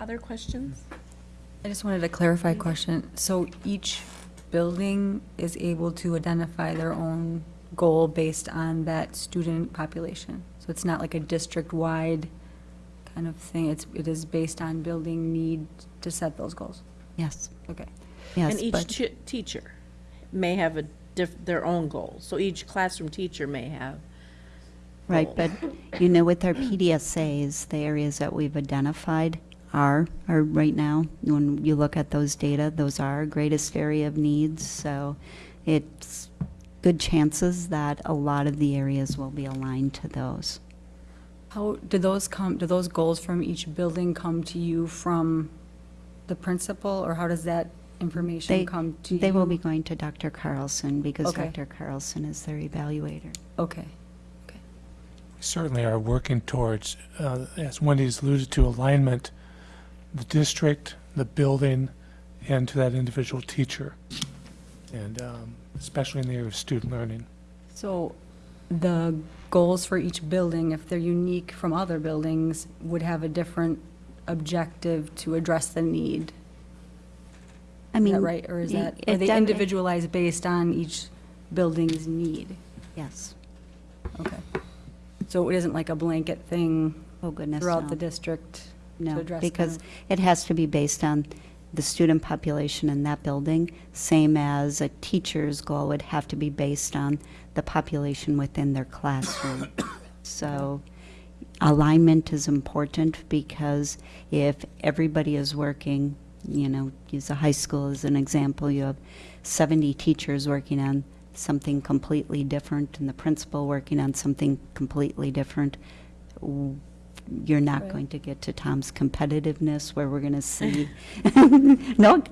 other questions? I just wanted to clarify question. So each building is able to identify their own goal based on that student population? So it's not like a district-wide kind of thing, it's, it is based on building need to set those goals? Yes, Okay. yes. And each but- chi- teacher may have a diff, their own goals. So each classroom teacher may have. Right, but, you know, with our PDSAs, the areas that we've identified, are, are right now, when you look at those data, those are our greatest area of needs. So it's good chances that a lot of the areas will be aligned to those. How, do those come, do those goals from each building come to you from the principal, or how does that information They, come to you? they will be going to Dr. Carlson because Okay. Dr. Carlson is their evaluator. Okay. Okay. certainly are working towards, uh, as Wendy's alluded to, alignment, the district, the building, and to that individual teacher. And um, especially in the area of student learning. So the goals for each building, if they're unique from other buildings, would have a different objective to address the need. I Is mean. that right? Or is that, it are they def- individualized based on each building's need? Yes. Okay. So it isn't like a blanket thing Oh, goodness, throughout no. the district to No, address because kind it has to be based on the student population in that building, same as a teacher's goal would have to be based on the population within their classroom. So alignment is important because if everybody is working, you know, use a high school as an example, you have 70 teachers working on something completely different and the principal working on something completely different, you're not Right. going to get to Tom's competitiveness where we're going to see. no,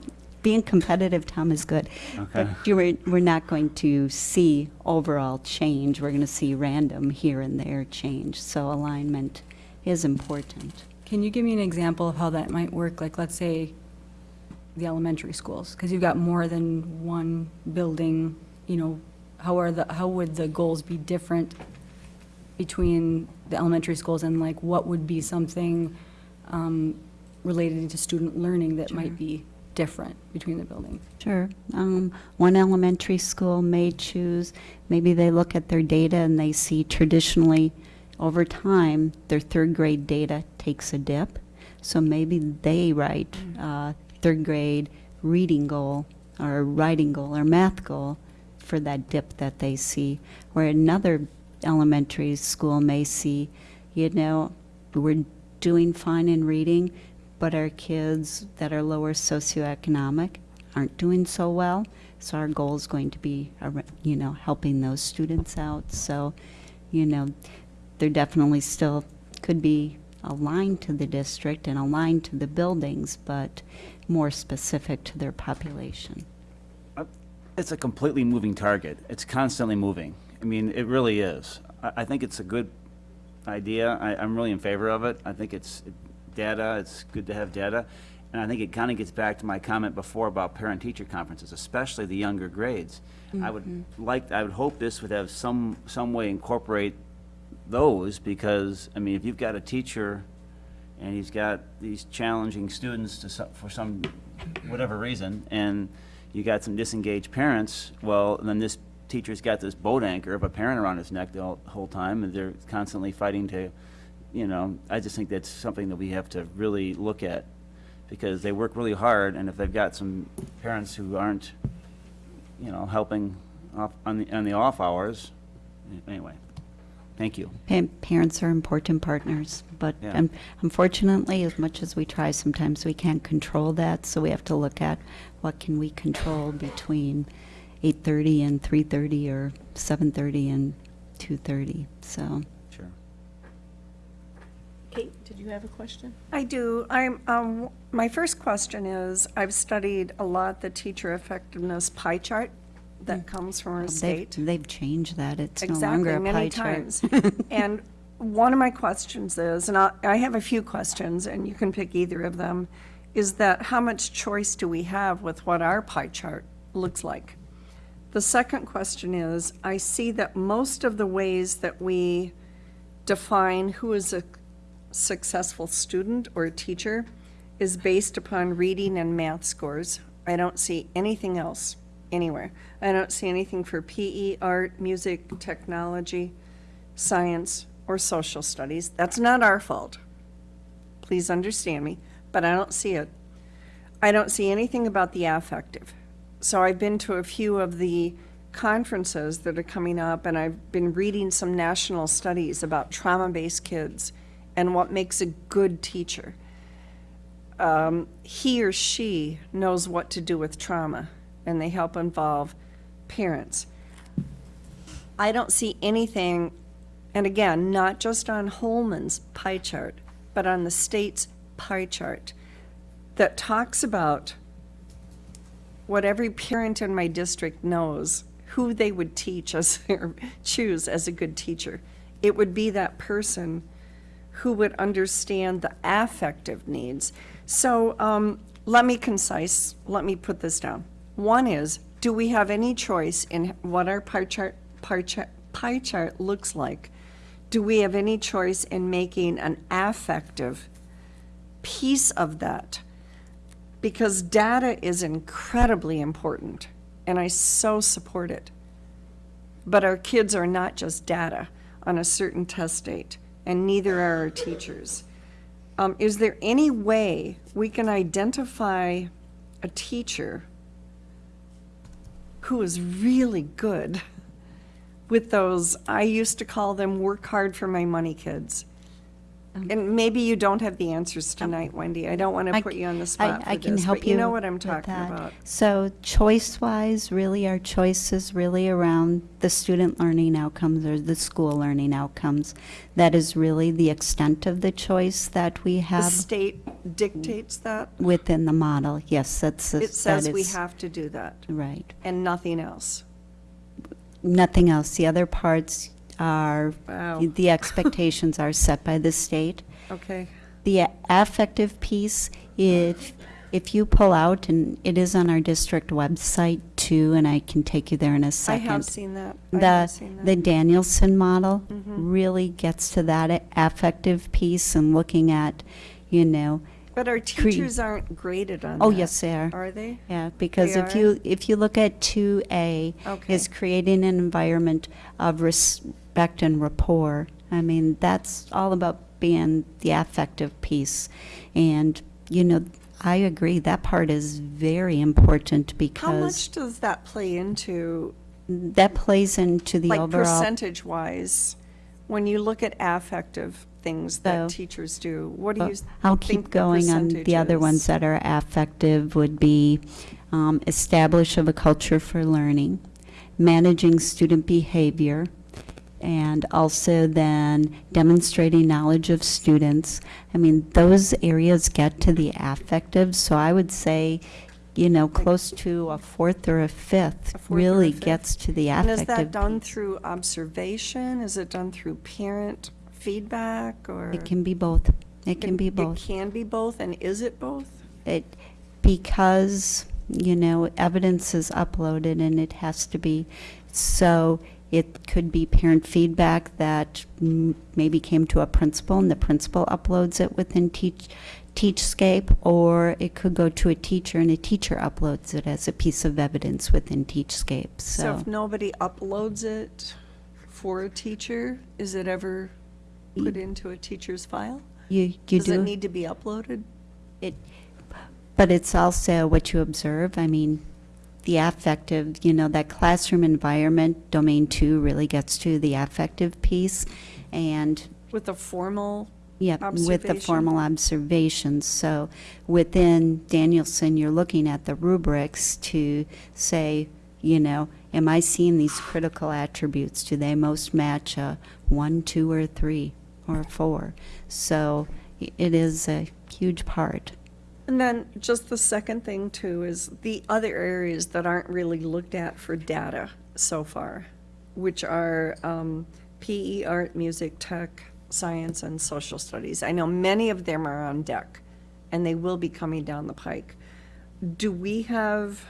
being competitive, Tom, is good. But Okay. you were, we're not going to see overall change. We're going to see random here and there change. So alignment is important. Can you give me an example of how that might work? Like, let's say, the elementary schools, because you've got more than one building, you know, how are the, how would the goals be different between the elementary schools and like, what would be something um, related to student learning that might be different between the buildings? Sure. Um, one elementary school may choose, maybe they look at their data and they see traditionally over time, their third grade data takes a dip. So maybe they write uh, third grade reading goal or writing goal or math goal for that dip that they see. Where another elementary school may see, you know, we're doing fine in reading, but our kids that are lower socioeconomic aren't doing so well. So our goal is going to be, uh, you know, helping those students out. So, you know, they're definitely still could be aligned to the district and aligned to the buildings, but more specific to their population. It's a completely moving target. It's constantly moving. I mean, it really is. I, I think it's a good idea. I, I'm really in favor of it. I think it's data, it's good to have data. And I think it kind of gets back to my comment before about parent-teacher conferences, especially the younger grades. I would mm-hmm. like, I would hope this would have some, some way incorporate those, because, I mean, if you've got a teacher and he's got these challenging students to, some- for some, whatever reason, and you got some disengaged parents, well, then this teacher's got this boat anchor of a parent around his neck the whole, whole time, and they're constantly fighting to, you know, I just think that's something that we have to really look at, because they work really hard, and if they've got some parents who aren't, you know, helping off, on the, on the off hours, anyway, thank you. Pa- Parents are important partners, but Yeah. un- unfortunately, as much as we try, sometimes we can't control that, so we have to look at what can we control between 8:30 and 3:30 or 7:30 and 2:30, so. Sure. Kate, did you have a question? I do. I'm, um, my first question is, I've studied a lot the teacher effectiveness pie chart that comes from our They've, state. they've changed that, it's no longer Exactly, a pie many chart. times. And one of my questions is, and I, I have a few questions, and you can pick either of them, is that how much choice do we have with what our pie chart looks like? The second question is, I see that most of the ways that we define who is a successful student or a teacher is based upon reading and math scores. I don't see anything else anywhere. I don't see anything for PE, art, music, technology, science, or social studies. That's not our fault. Please understand me, but I don't see it. I don't see anything about the affective. So I've been to a few of the conferences that are coming up, and I've been reading some national studies about trauma-based kids and what makes a good teacher. um, he or she knows what to do with trauma, and they help involve parents. I don't see anything, and again, not just on Holmen's pie chart, but on the state's pie chart, that talks about what every parent in my district knows, who they would teach as, or choose as a good teacher. It would be that person who would understand the affective needs. So, um, let me concise, let me put this down. One is, do we have any choice in what our pie chart, pie chart, pie chart looks like? Do we have any choice in making an affective piece of that? Because data is incredibly important, and I so support it. But our kids are not just data on a certain test date, and neither are our teachers. Um, is there any way we can identify a teacher who is really good with those, I used to call them work hard for my money kids? Um, and maybe you don't have the answers um, tonight, Wendy. I don't want to I put c- you on the spot I for can this, help but you know what I'm with talking that. about. So choice-wise, really, our choice is really around the student learning outcomes or the school learning outcomes. That is really the extent of the choice that we have. The have state dictates that. within the model. Yes, that's. It says we is- have to do that, Right. and nothing else. Nothing else. The other parts are, Wow. the expectations are set by the state. Okay. The affective piece, if, if you pull out, and it is on our district website too, and I can take you there in a I second. have seen that. I The, have seen that. the that. Danielson model Mm-hmm. really gets to that affective piece and looking at, you know, But our teachers aren't graded on that. oh, yes, they are. Are they? Yeah, because if are? you, if you look at two A, Okay. is creating an environment of respect and rapport. I mean, that's all about being the affective piece. And, you know, I agree, that part is very important because. How much does that play into, that plays into the like overall. percentage-wise, when you look at affective things that So- teachers do? What do you I'll keep the going on the other ones that are affective would be um, establish of a culture for learning, managing student behavior, and also then demonstrating knowledge of students. I mean, those areas get to the affective, so I would say, you know, close to a fourth or a fifth A or a really fifth. gets to the affective. And is that done piece. through observation? Is it done through parent feedback, or? It can be both. It can be both. It can be both, and is it both? it, because, you know, evidence is uploaded and it has to be, so it could be parent feedback that maybe came to a principal and the principal uploads it within Teach, Teachscape, or it could go to a teacher and a teacher uploads it as a piece of evidence within Teachscape, So so. if nobody uploads it for a teacher, is it ever put into a teacher's file? You, you Does it need to be uploaded? it, but it's also what you observe, I mean, the affective, you know, that classroom environment, domain two really gets to the affective piece. And, With a formal, yeah, with the formal observations. So within Danielson, you're looking at the rubrics to say, you know, am I seeing these critical attributes? Do they most match a one, two, or three, or four? So it is a huge part. And then just the second thing too is the other areas that aren't really looked at for data so far, which are um, PE, art, music, tech, science, and social studies. I know many of them are on deck, and they will be coming down the pike. Do we have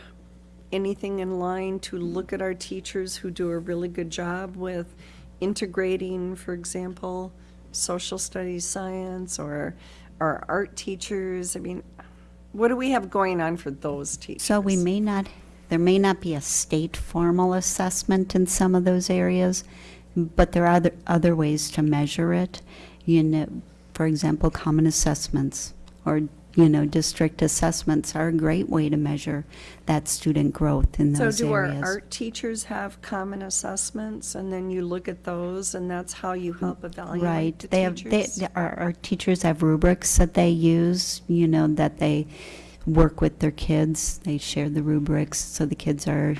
anything in line to look at our teachers who do a really good job with integrating, for example, social studies, science, or our art teachers? I mean, what do we have going on for those teachers? So we may not, there may not be a state formal assessment in some of those areas, but there are other, other ways to measure it. You know, for example, common assessments or you know, district assessments are a great way to measure that student growth in So those do our areas. art teachers have common assessments, and then you look at those, and that's how you help evaluate Right, the they have, they, teachers? our, our teachers have rubrics that they use, you know, that they work with their kids. They share the rubrics, so the kids are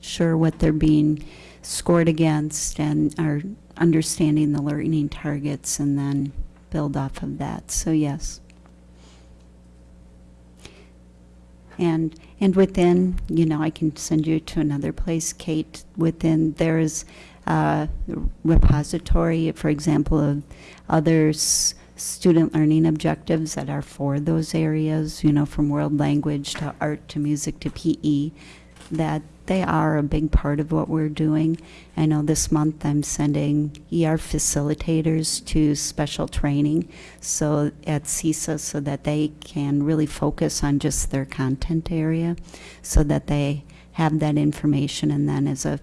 sure what they're being scored against and are understanding the learning targets and then build off of that, so yes. And, and within, you know, I can send you to another place, Kate, within, there is a repository, for example, of other student learning objectives that are for those areas, you know, from world language to art to music to PE, that they are a big part of what we're doing. I know this month I'm sending ER facilitators to special training so at CESA so that they can really focus on just their content area so that they have that information and then as a,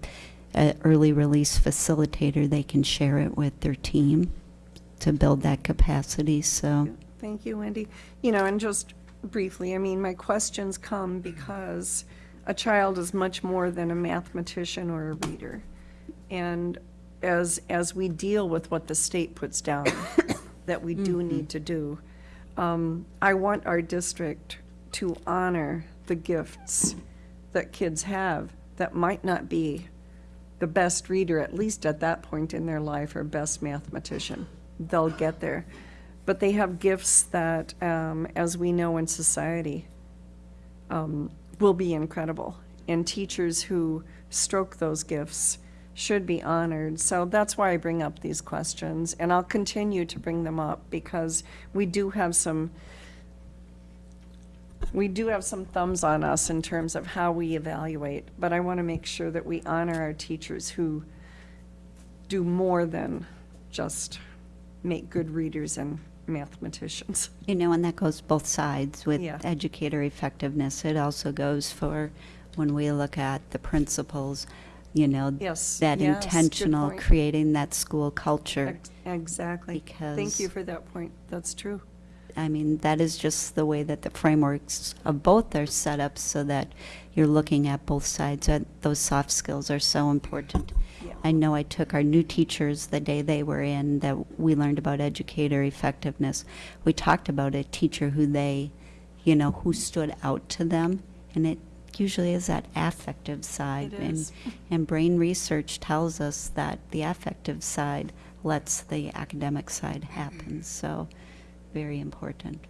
a early release facilitator they can share it with their team to build that capacity so Thank you, Wendy. You know, and just briefly, I mean, my questions come because a child is much more than a mathematician or a reader. And as, as we deal with what the state puts down, that we do need to do, um, I want our district to honor the gifts that kids have that might not be the best reader, at least at that point in their life, or best mathematician. They'll get there. But they have gifts that, um, as we know in society, um, will be incredible. And teachers who stroke those gifts should be honored. So that's why I bring up these questions, and I'll continue to bring them up because we do have some, we do have some thumbs on us in terms of how we evaluate, but I want to make sure that we honor our teachers who do more than just make good readers and mathematicians. You know, and that goes both sides with Yeah. educator effectiveness. It also goes for when we look at the principals, you know, Yes, that yes, good intentional point. creating that school culture. Ex- Exactly. Thank Because- you for that point. That's true. I mean, that is just the way that the frameworks of both are set up so that you're looking at both sides. And those soft skills are so important. I know I took our new teachers the day they were in that we learned about educator effectiveness. We talked about a teacher who they, you know, who stood out to them, and it usually is that affective side. It and, is. and brain research tells us that the affective side lets the academic side happen. Mm-hmm. So, very important.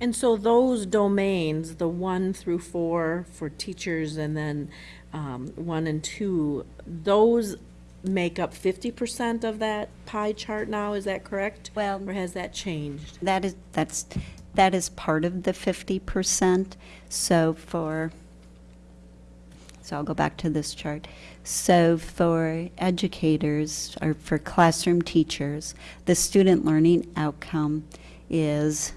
And so those domains, the one through four for teachers and then um, one and two, those make up fifty percent of that pie chart now, is that correct? Well- Or has that changed? That is, that's, that is part of the fifty percent. So for, so I'll go back to this chart. So for educators, or for classroom teachers, the student learning outcome is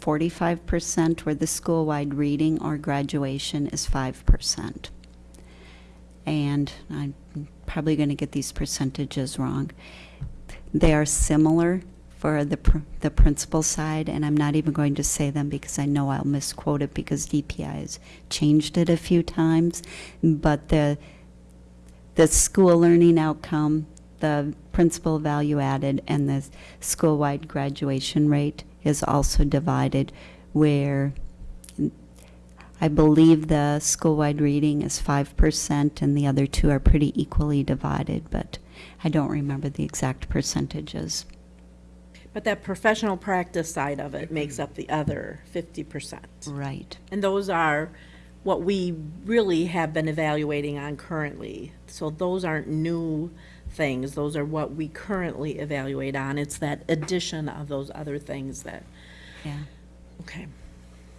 forty-five percent, where the school-wide reading or graduation is five percent. And I'm probably going to get these percentages wrong. They are similar for the, pr- the principal side, and I'm not even going to say them because I know I'll misquote it because DPI has changed it a few times. But the, the school learning outcome, the principal value added, and the school-wide graduation rate is also divided where I believe the school-wide reading is five percent and the other two are pretty equally divided, but I don't remember the exact percentages. But that professional practice side of it makes up the other fifty percent. Right. And those are what we really have been evaluating on currently. So those aren't new things, those are what we currently evaluate on. It's that addition of those other things that, Yeah. okay.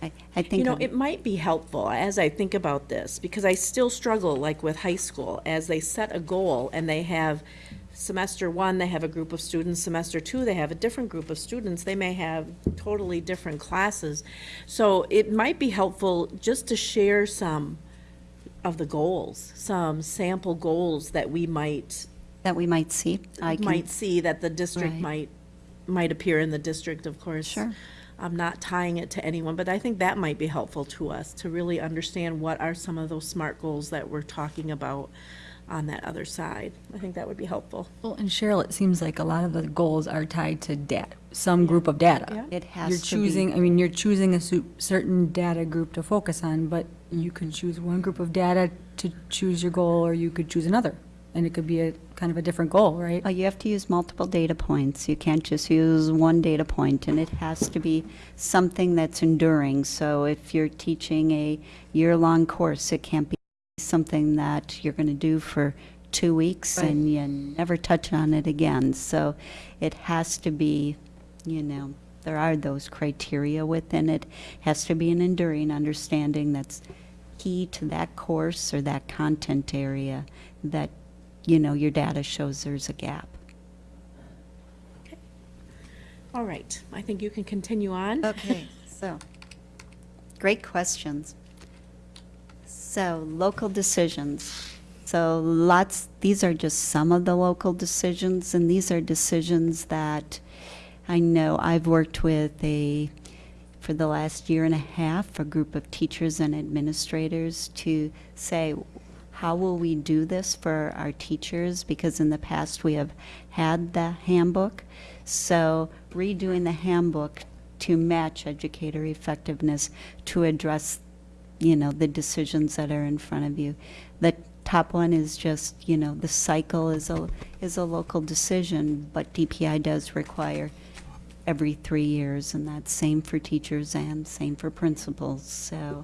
I, I think. You know, of- it might be helpful as I think about this, because I still struggle, like with high school, as they set a goal and they have semester one, they have a group of students, semester two, they have a different group of students, they may have totally different classes. So it might be helpful just to share some of the goals, some sample goals that we might, That we might see. I can- might see that the district Right. might, might appear in the district, of course. Sure. I'm not tying it to anyone, but I think that might be helpful to us to really understand what are some of those SMART goals that we're talking about on that other side. I think that would be helpful. Well, and Cheryl, it seems like a lot of the goals are tied to data, some group of data. Yeah. It has You're to be. choosing, I mean, you're choosing a certain data group to focus on, but you can choose one group of data to choose your goal, or you could choose another. And it could be a, kind of a different goal, right? Well, you have to use multiple data points. You can't just use one data point, and it has to be something that's enduring. So if you're teaching a year-long course, it can't be something that you're going to do for two weeks Right. and you never touch on it again. So it has to be, you know, there are those criteria within it. Has to be an enduring understanding that's key to that course or that content area that, you know, your data shows there's a gap. Okay. All right, I think you can continue on. Okay, so, great questions. So, local decisions. So lots, these are just some of the local decisions, and these are decisions that I know I've worked with a, for the last year and a half, a group of teachers and administrators to say, how will we do this for our teachers? Because in the past, we have had the handbook. So redoing the handbook to match educator effectiveness to address, you know, the decisions that are in front of you. The top one is just, you know, the cycle is a, is a local decision, but DPI does require every three years, and that's same for teachers and same for principals, so,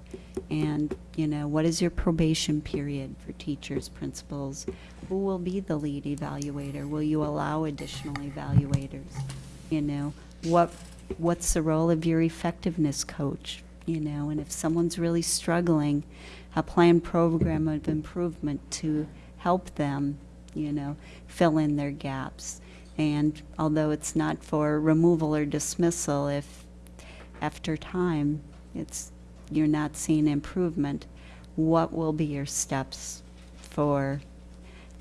and, you know, what is your probation period for teachers, principals? Who will be the lead evaluator? Will you allow additional evaluators? You know, what, what's the role of your effectiveness coach? You know, and if someone's really struggling, a planned program of improvement to help them, you know, fill in their gaps. And although it's not for removal or dismissal, if after time it's you're not seeing improvement, what will be your steps for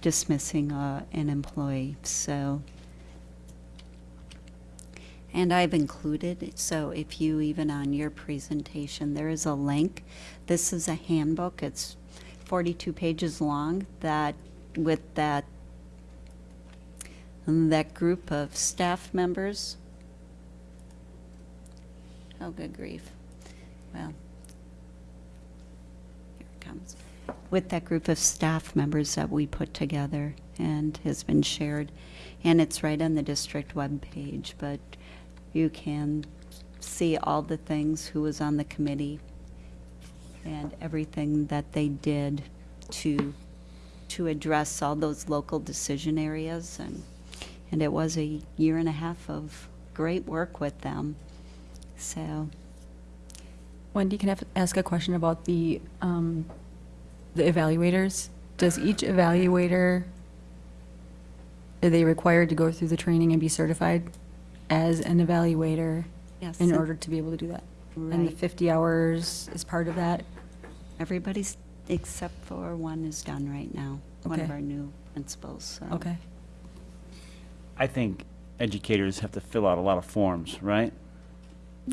dismissing uh, an employee? So, and I've included, so if you, even on your presentation, there is a link. This is a handbook. It's 42 pages long that, with that, that group of staff members. Oh, good grief. Well, here it comes. With that group of staff members that we put together and has been shared. And it's right on the district webpage, but you can see all the things, who was on the committee, and everything that they did to, to address all those local decision areas. And, and it was a year and a half of great work with them. So, Wendy, can I ask a question about the, um, the evaluators? Does each evaluator, are they required to go through the training and be certified as an evaluator yes. in order to be able to do that? And the 50 hours is part of that? Everybody's, except for one is done right now, one of our new principals, so. Okay. I think educators have to fill out a lot of forms, right?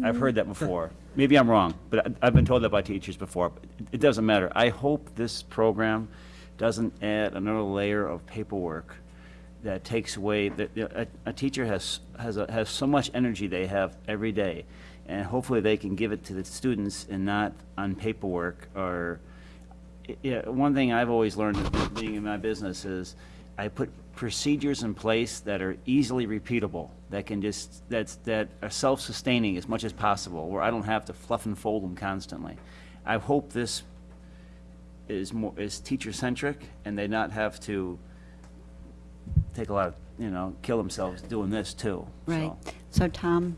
I've heard that before. Maybe I'm wrong, but I- I've been told that by teachers before. it- It doesn't matter. I hope this program doesn't add another layer of paperwork that takes away, that, you know, a, a teacher has, has, a- has so much energy they have every day. And hopefully they can give it to the students and not on paperwork or, yeah, one thing I've always learned being in my business is I put procedures in place that are easily repeatable, that can just, that's, that are self-sustaining as much as possible, where I don't have to fluff and fold them constantly. I hope this is more, is teacher-centric, and they not have to take a lot of, you know, kill themselves doing this too. Right. So Tom,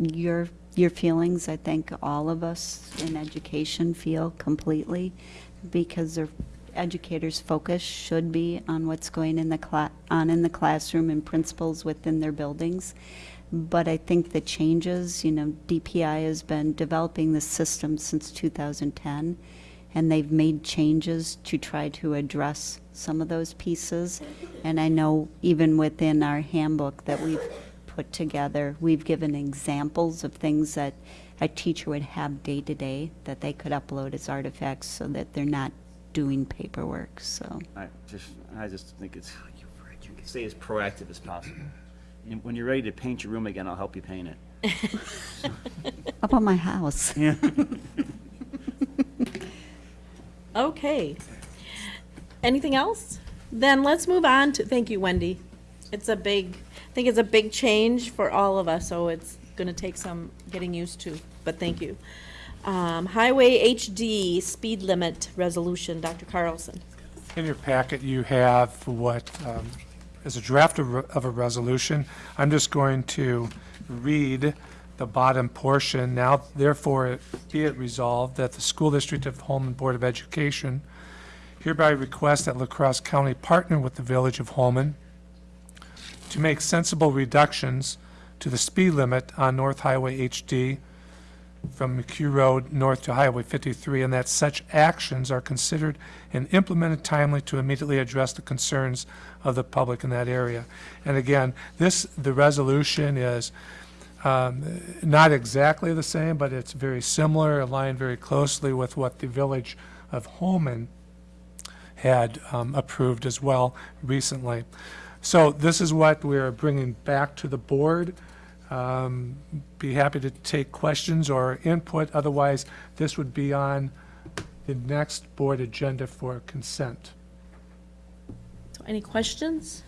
your, your feelings, I think all of us in education feel completely, because their educators' focus should be on what's going in the on in the classroom and principals within their buildings. But I think the changes, you know, DPI has been developing this system since 2010, and they've made changes to try to address some of those pieces. And I know even within our handbook that we've put together. We've given examples of things that a teacher would have day to day that they could upload as artifacts so that they're not doing paperwork, so. I just, I just think it's, you can stay as proactive as possible. And when you're ready to paint your room again, I'll help you paint it. How about my house? Yeah. Okay. Anything else? Then let's move on to, thank you, Wendy. It's a big, I think it's a big change for all of us, so it's gonna take some getting used to, but thank you. Um, Highway HD speed limit resolution, Dr. Carlson. In your packet, you have what um, is a draft of of a resolution. I'm just going to read the bottom portion. Now therefore, it- be it resolved that the School District of Holmen Board of Education hereby request that LaCrosse County partner with the Village of Holmen to make sensible reductions to the speed limit on North Highway HD from McHugh Road north to Highway 53, and that such actions are considered and implemented timely to immediately address the concerns of the public in that area. And again, this, the resolution is um, not exactly the same, but it's very similar, aligned very closely with what the Village of Holmen had um, approved as well recently. So this is what we're bringing back to the board. Um, Be happy to take questions or input, otherwise, this would be on the next board agenda for consent. So any questions?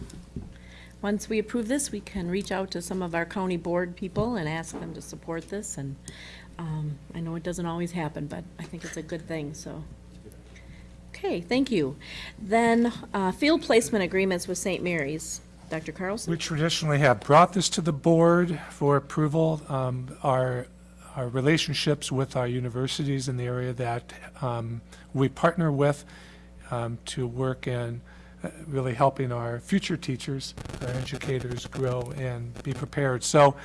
Once we approve this, we can reach out to some of our county board people and ask them to support this, and um, I know it doesn't always happen, but I think it's a good thing, so. Okay, thank you. Then, uh, field placement agreements with St. Mary's. Dr. Carlson? We traditionally have brought this to the board for approval. Um, Our, our relationships with our universities in the area that um, we partner with um, to work in uh, really helping our future teachers, our educators grow and be prepared. So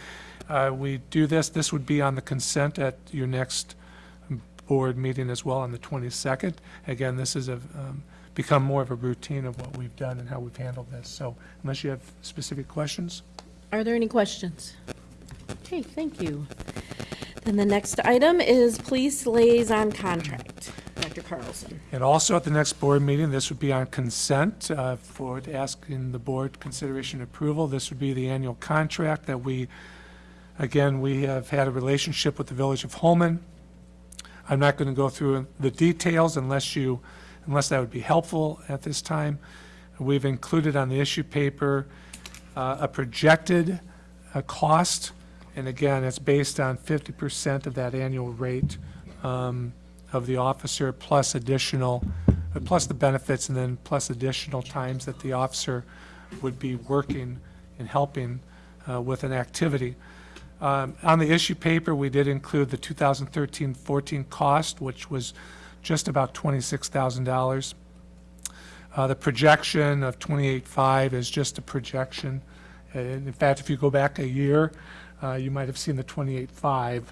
uh, we do this, this would be on the consent at your next board meeting as well on the 22nd. Again, this is a, um, become more of a routine of what we've done and how we've handled this. So unless you have specific questions? Are there any questions? Okay, thank you. Then the next item is police liaison contract. Dr. Carlson. And also at the next board meeting, this would be on consent uh, for asking the board consideration approval. This would be the annual contract that we, again, we have had a relationship with the Village of Holmen. I'm not going to go through the details unless you, unless that would be helpful at this time. We've included on the issue paper uh, a projected uh, cost, and again, it's based on 50% of that annual rate um, of the officer, plus additional, uh, plus the benefits, and then plus additional times that the officer would be working and helping uh, with an activity. Um, On the issue paper, we did include the 2013-14 cost, which was just about $26,000. Uh, The projection of 28.5 is just a projection. And in fact, if you go back a year, uh, you might have seen the 28.5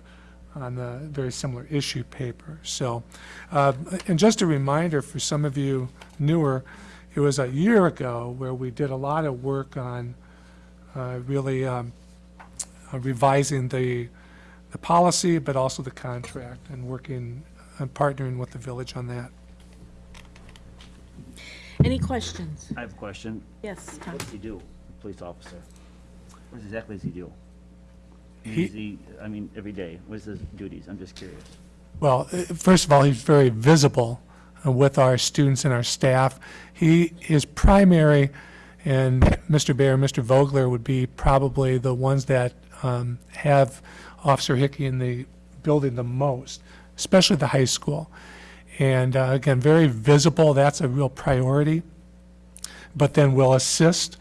on the very similar issue paper. So, uh, and just a reminder for some of you newer, it was a year ago where we did a lot of work on uh, really um, revising the, the policy, but also the contract, and working, and partnering with the village on that. Any questions? I have a question. Yes, Tom. What does he do, a police officer? What exactly does he do? I mean, He- Is he, I mean, every day, what's his duties? I'm just curious. Well, uh, first of all, he's very visible uh, with our students and our staff. He is primary, and Mr. Bear and Mr. Vogler would be probably the ones that um, have Officer Hickey in the building the most, especially the high school. And uh, again, very visible, that's a real priority. But then we'll assist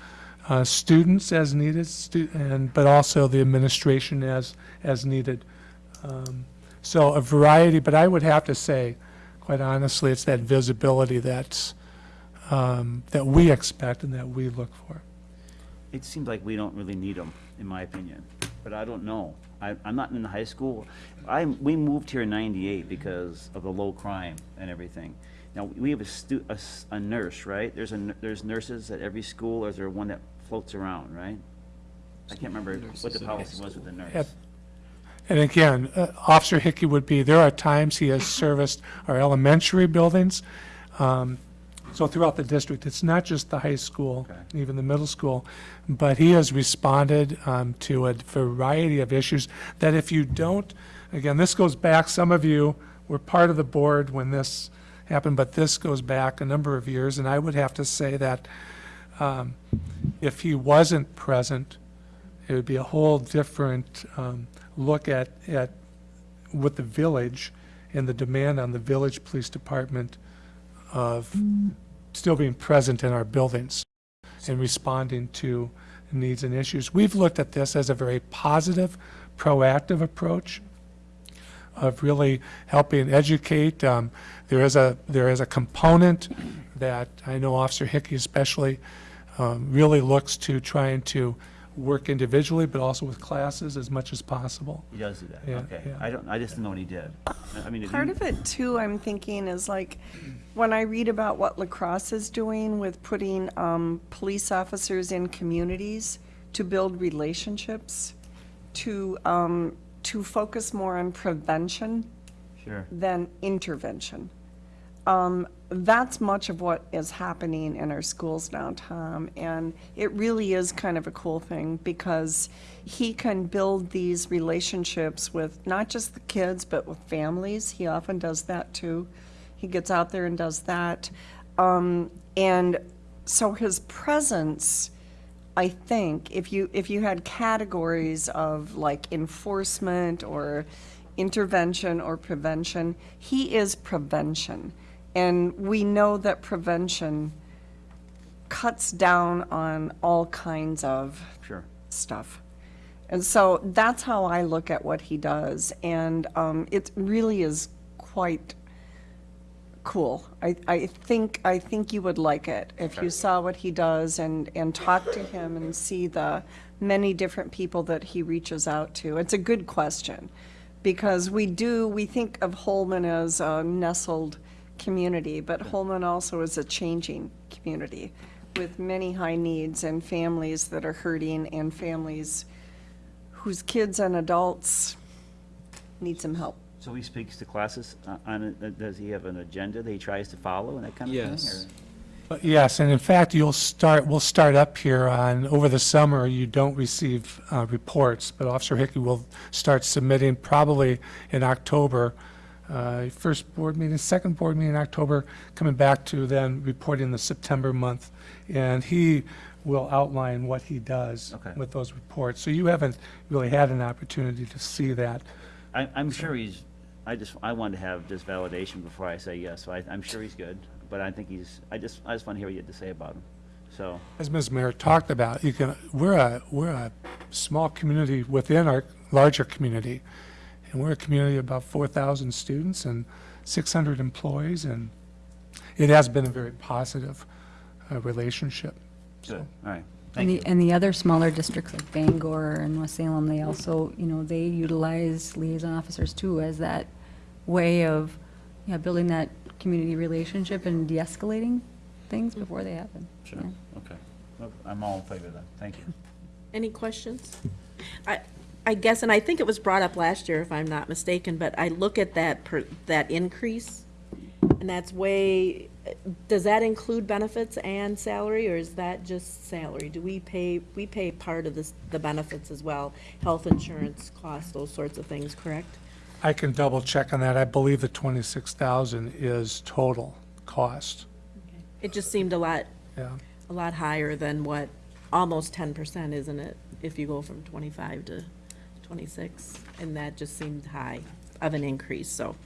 uh, students as needed, stu- and, but also the administration as, as needed. Um, So a variety, but I would have to say, quite honestly, it's that visibility that's, um, that we expect and that we look for. It seems like we don't really need them, in my opinion, but I don't know. I, I'm not in the high school. I, we moved here in ninety-eight because of the low crime and everything. Now, we have a stu, a, s- a nurse, right? There's a, n- there's nurses at every school, or is there one that floats around, right? I can't remember what the policy was with the At- nurse. And again, uh, Officer Hickey would be, there are times he has serviced our elementary buildings. um, So throughout the district, it's not just the high school, Okay. even the middle school, but he has responded um, to a variety of issues that if you don't, again, this goes back, some of you were part of the board when this happened, but this goes back a number of years, and I would have to say that um, if he wasn't present, it would be a whole different um, look at, at, with the village and the demand on the village police department of still being present in our buildings and responding to needs and issues. We've looked at this as a very positive, proactive approach of really helping educate. Um, There is a, there is a component that I know Officer Hickey especially um, really looks to trying to work individually, but also with classes as much as possible. He does do that, Yeah, okay. yeah. I don't, I just didn't know what he did. I mean, Part you- of it too, I'm thinking is like, when I read about what La Crosse is doing with putting, um, police officers in communities to build relationships, to, um, to focus more on prevention Sure. than intervention. Um, that's much of what is happening in our schools now, Tom, and it really is kind of a cool thing because he can build these relationships with not just the kids, but with families. He often does that too. He gets out there and does that. Um, and so his presence, I think, if you, if you had categories of like enforcement or intervention or prevention, he is prevention. And we know that prevention cuts down on all kinds of Sure. stuff. And so that's how I look at what he does. And um, it really is quite cool. I, I think, I think you would like it if you saw what he does and, and talk to him and see the many different people that he reaches out to. It's a good question because we do, we think of Holmen as a nestled community, but Holmen also is a changing community with many high needs and families that are hurting and families whose kids and adults need some help. So he speaks to classes uh, on, it. Uh, does he have an agenda that he tries to follow and that kind of thing? Yes. or- But Yes, and in fact, you'll start, we'll start up here on, over the summer, you don't receive uh, reports, but Officer Hickey will start submitting probably in October, uh, first board meeting, second board meeting in October, coming back to then reporting the September month. And he will outline what he does Okay. with those reports. So you haven't really had an opportunity to see that. I, I'm sure he's, I just, I want to have this validation before I say yes, so I, I'm sure he's good, but I think he's, I just, I just want to hear what you had to say about him, so. As Ms. Mayor talked about, you can, we're a, we're a small community within our larger community. And we're a community of about 4,000 students and 600 employees, and it has been a very positive uh, relationship. Good, all right. And the, you. and the other smaller districts like Bangor and West Salem, they also, you know, they utilize liaison officers too as that way of, yeah, building that community relationship and de-escalating things before they happen. Sure, Yeah. okay. Well, I'm all in favor of that, thank you. Any questions? I, I guess, and I think it was brought up last year, if I'm not mistaken, but I look at that, per that increase, and that's way, does that include benefits and salary, or is that just salary? Do we pay, we pay part of this, the benefits as well, health insurance costs, those sorts of things, correct? I can double check on that. I believe the 26,000 is total cost. It just seemed a lot, Yeah. a lot higher than what, almost ten percent, isn't it? If you go from twenty-five to twenty-six, and that just seemed high of an increase, so.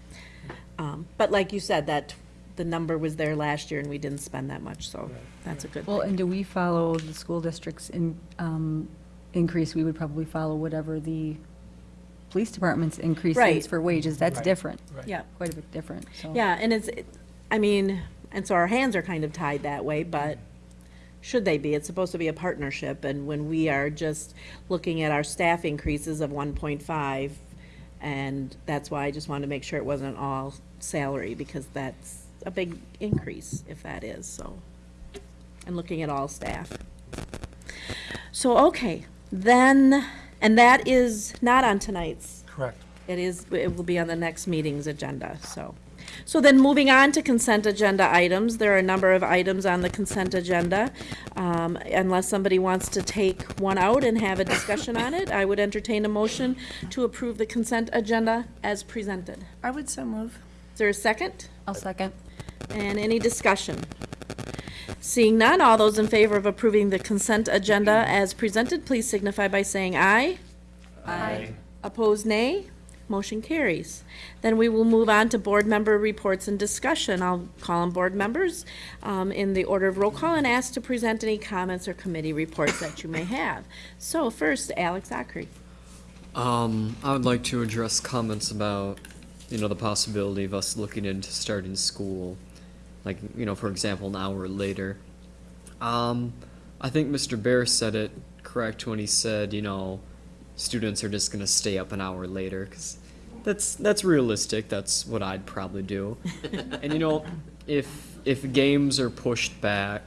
Um, but like you said, that, the number was there last year and we didn't spend that much, so that's a good Well, thing. and do we follow the school district's in, um, increase? We would probably follow whatever the police department's increase Right. is for wages. That's Right. different, Yeah, quite a bit different, so. yeah, and it's, it- I mean, and so our hands are kind of tied that way, but should they be? It's supposed to be a partnership, and when we are just looking at our staff increases of one point five, and that's why I just wanted to make sure it wasn't all salary, because that's a big increase if that is, so. And looking at all staff. So, okay, Then, and that is not on tonight's Correct. It is, it will be on the next meeting's agenda, so. So then moving on to consent agenda items, there are a number of items on the consent agenda. Um, Unless somebody wants to take one out and have a discussion on it, I would entertain a motion to approve the consent agenda as presented. I would so move. Is there a second? I'll second. And any discussion? Seeing none, all those in favor of approving the consent agenda as presented, please signify by saying aye. Aye. Opposed, nay. Motion carries. Then we will move on to board member reports and discussion. I'll call on board members um, in the order of roll call and ask to present any comments or committee reports that you may have. So first, Alex Ockery. Um, I would like to address comments about, you know, the possibility of us looking into starting school, like, you know, for example, an hour later. Um, I think Mr. Bear said it correct when he said, you know, students are just gonna stay up an hour later, cause that's, that's realistic, that's what I'd probably do. And you know, if, if games are pushed back,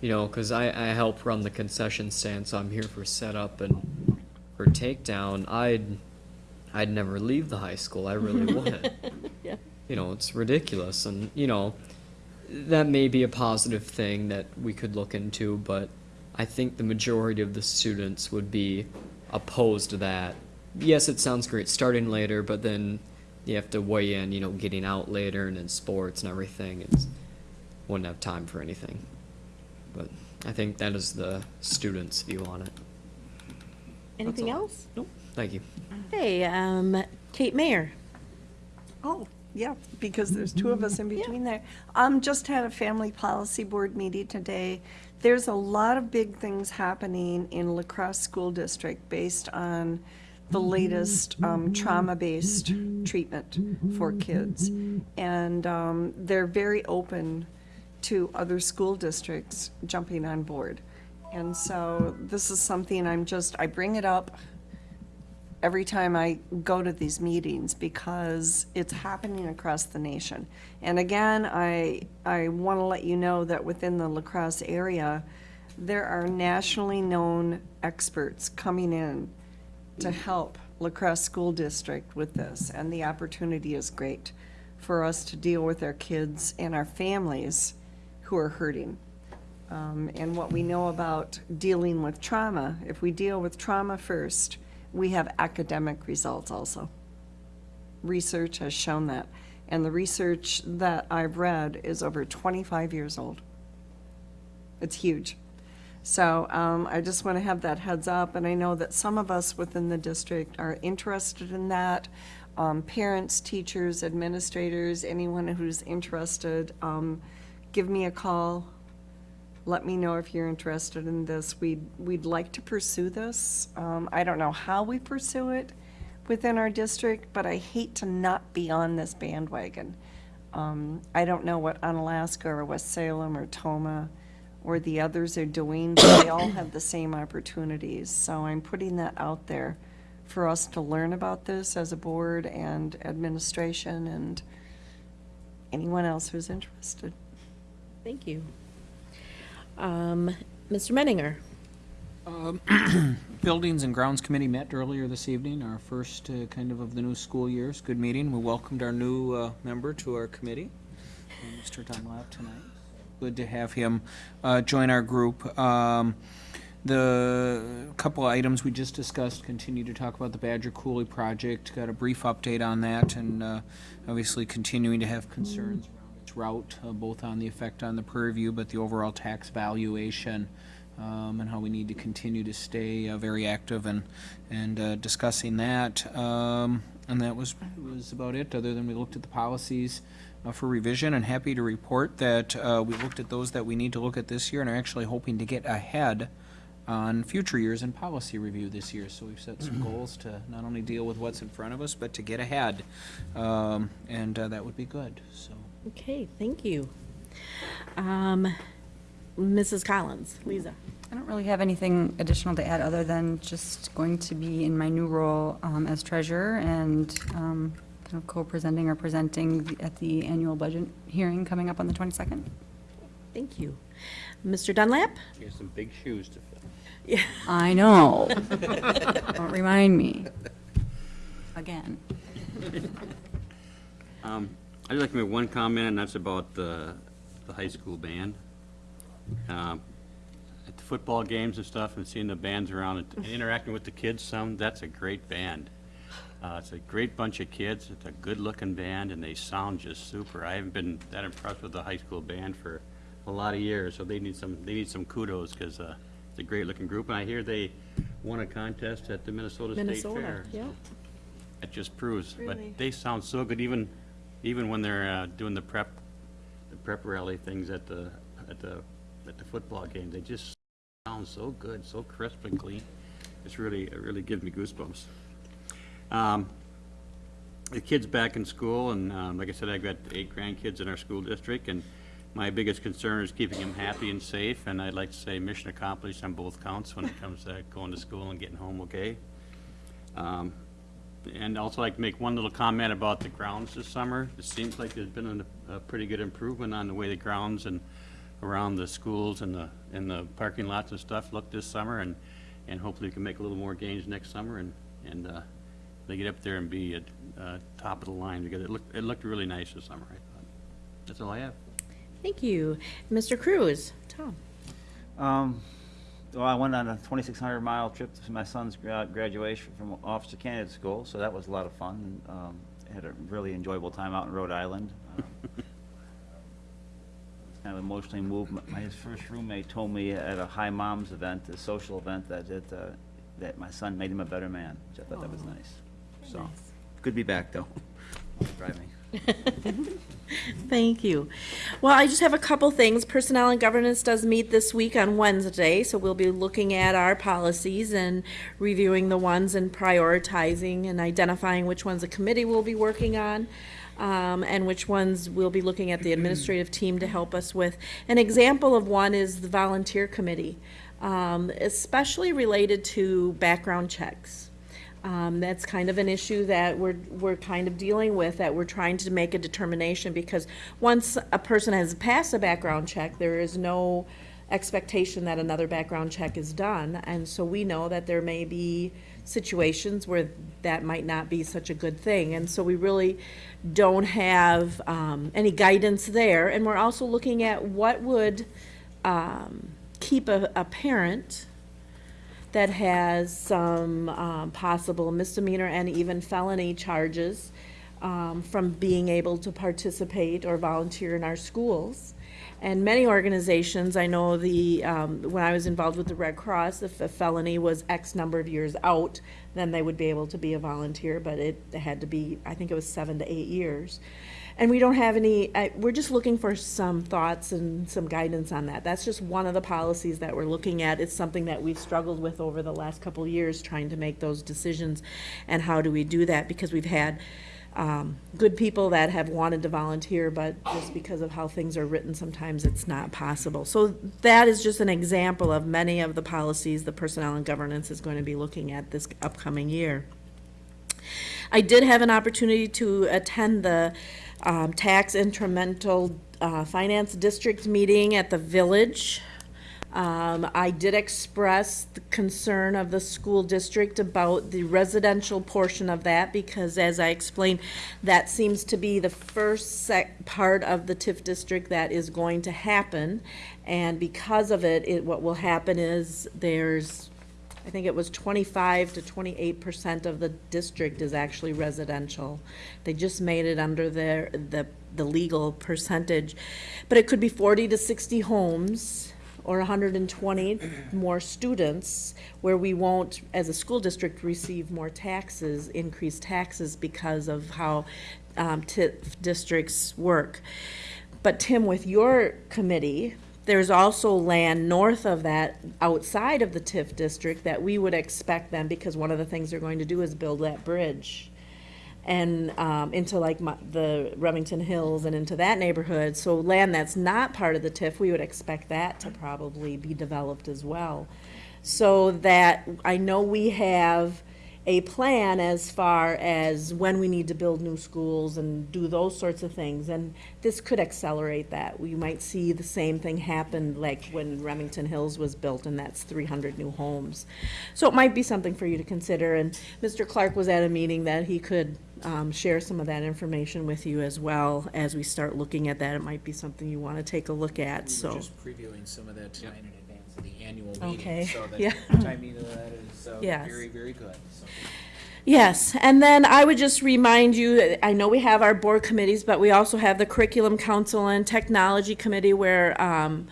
you know, cause I, I help run the concession stand, so I'm here for setup and for takedown, I'd, I'd never leave the high school, I really wouldn't. Yeah. You know, it's ridiculous, and, you know, that may be a positive thing that we could look into, but I think the majority of the students would be opposed to that. Yes, it sounds great starting later, but then you have to weigh in, you know, getting out later and in sports and everything. It's wouldn't have time for anything. But I think that is the students' view on it. Anything else? Nope. Thank you. Hey, um, Kate Mayer. Oh, yeah, because there's two of us in between there. Um, just had a family policy board meeting today. There's a lot of big things happening in La Crosse School District based on the latest, um, trauma-based treatment for kids. And, um, they're very open to other school districts jumping on board. And so this is something I'm just, I bring it up every time I go to these meetings because it's happening across the nation. And again, I, I want to let you know that within the La Crosse area, there are nationally known experts coming in to help La Crosse School District with this, and the opportunity is great for us to deal with our kids and our families who are hurting. Um, and what we know about dealing with trauma, if we deal with trauma first, we have academic results also. Research has shown that. And the research that I've read is over 25 years old. It's huge. So um, I just want to have that heads up, and I know that some of us within the district are interested in that. Um, Parents, teachers, administrators, anyone who's interested, um, give me a call. Let me know if you're interested in this. We'd, we'd like to pursue this. Um, I don't know how we pursue it within our district, but I hate to not be on this bandwagon. Um, I don't know what Onalaska or West Salem or Tomah or the others are doing, but they all have the same opportunities. So I'm putting that out there for us to learn about this as a board and administration and anyone else who's interested. Thank you. Um, Mr. Menninger. Buildings and Grounds Committee met earlier this evening, our first uh, kind of of the new school year. It's a good meeting. We welcomed our new uh, member to our committee, uh, Mr. Dunlap, tonight. Good to have him uh, join our group. Um, The couple of items we just discussed, continue to talk about the Badger Coulee project, got a brief update on that, and uh, obviously continuing to have concerns route, uh, both on the effect on the purview, but the overall tax valuation, um, and how we need to continue to stay uh, very active and, and uh, discussing that. Um, And that was, was about it, other than we looked at the policies uh, for revision, and happy to report that uh, we looked at those that we need to look at this year, and are actually hoping to get ahead on future years in policy review this year. So we've set some goals to not only deal with what's in front of us, but to get ahead. Um, And uh, that would be good, so. Okay, thank you. Um, Mrs. Collins, Lisa. I don't really have anything additional to add, other than just going to be in my new role um, as treasurer and um, kind of co-presenting or presenting at the annual budget hearing coming up on the 22nd. Thank you. Mr. Dunlap? You have some big shoes to fill. Yeah. I know. Don't remind me. Again. Um, I'd like to make one comment, and that's about the, the high school band. Um, At the football games and stuff, and seeing the bands around and interacting with the kids some, that's a great band. Uh, it's a great bunch of kids, it's a good-looking band, and they sound just super. I haven't been that impressed with the high school band for a lot of years, so they need some, they need some kudos, because, uh, it's a great-looking group, and I hear they won a contest at the Minnesota State Minnesota, Fair. yeah. It just proves, Really? but they sound so good, even, even when they're, uh, doing the prep, the prep rally things at the, at the, at the football game, they just sound so good, so crisp and clean. It's really, it really gives me goosebumps. Um, the kids back in school, and, um, like I said, I've got eight grandkids in our school district, and my biggest concern is keeping them happy and safe, and I'd like to say mission accomplished on both counts when it comes to going to school and getting home okay. Um, and also like to make one little comment about the grounds this summer. It seems like there's been a, a pretty good improvement on the way the grounds and around the schools and the, and the parking lots and stuff look this summer, and, and hopefully we can make a little more gains next summer, and, and, uh, they get up there and be at, uh, top of the line, because it looked, it looked really nice this summer, I thought. That's all I have. Thank you. Mr. Cruz, Tom. Um, well, I went on a twenty-six hundred mile trip to my son's graduation from officer candidate school, so that was a lot of fun. and, Um, had a really enjoyable time out in Rhode Island. Um, Kind of emotionally moved. My- My, his first roommate told me at a High Moms event, a social event, that it, uh, that my son made him a better man, which I thought that was nice. So, good to be back, though. Drive me. Thank you. Well, I just have a couple things. Personnel and Governance does meet this week on Wednesday, so we'll be looking at our policies and reviewing the ones and prioritizing and identifying which ones the committee will be working on, um, and which ones we'll be looking at the administrative team to help us with. An example of one is the volunteer committee, um, especially related to background checks. Um, that's kind of an issue that we're, we're kind of dealing with, that we're trying to make a determination, because once a person has passed a background check, there is no expectation that another background check is done, and so we know that there may be situations where that might not be such a good thing, and so we really don't have, um, any guidance there, and we're also looking at what would, um, keep a, a parent that has some um, possible misdemeanor and even felony charges um, from being able to participate or volunteer in our schools. And many organizations, I know the, um, when I was involved with the Red Cross, if a felony was X number of years out, then they would be able to be a volunteer, but it had to be, I think it was seven to eight years. And we don't have any, I, we're just looking for some thoughts and some guidance on that. That's just one of the policies that we're looking at. It's something that we've struggled with over the last couple years, trying to make those decisions. And how do we do that? Because we've had, um, good people that have wanted to volunteer, but just because of how things are written, sometimes it's not possible. So that is just an example of many of the policies the Personnel and Governance is going to be looking at this upcoming year. I did have an opportunity to attend the um, Tax Incremental uh, Finance District meeting at the Village. Um, I did express the concern of the school district about the residential portion of that, because as I explained, that seems to be the first part of the TIF district that is going to happen. And because of it, it, what will happen is there's I think it was twenty-five to twenty-eight percent of the district is actually residential. They just made it under their, the, the legal percentage. But it could be forty to sixty homes, or hundred and twenty more students, where we won't, as a school district, receive more taxes, increased taxes because of how, um, districts work. But Tim, with your committee, there's also land north of that, outside of the TIF district, that we would expect them, because one of the things they're going to do is build that bridge. And, um, into like my, the Remington Hills and into that neighborhood, so land that's not part of the TIF, we would expect that to probably be developed as well. So that, I know we have a plan as far as when we need to build new schools and do those sorts of things. And this could accelerate that. We might see the same thing happen like when Remington Hills was built and that's three hundred new homes. So it might be something for you to consider. And Mr. Clark was at a meeting that he could um, share some of that information with you as well as we start looking at that. It might be something you want to take a look at, We so. just previewing some of that tonight in of the annual Okay, meeting, so that yeah. timing of that is uh, Yes. very, very good. So, Yes, and then I would just remind you, that I know we have our board committees, but we also have the Curriculum Council and Technology Committee where um,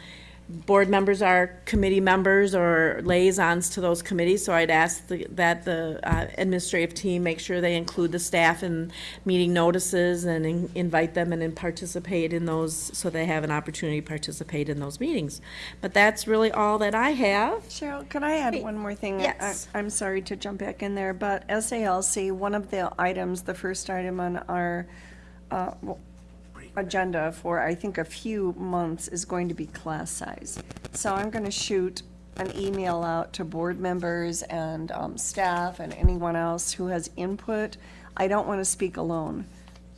board members are committee members or liaisons to those committees, so I'd ask the- that the uh, administrative team make sure they include the staff in meeting notices and in- invite them and then participate in those, so they have an opportunity to participate in those meetings. But that's really all that I have. Cheryl, could I add Hey, one more thing? yes. I- I'm sorry to jump back in there, but SALC, one of the items, the first item on our uh, agenda for, I think, a few months is going to be class size. So I'm going to shoot an email out to board members and um, staff and anyone else who has input. I don't want to speak alone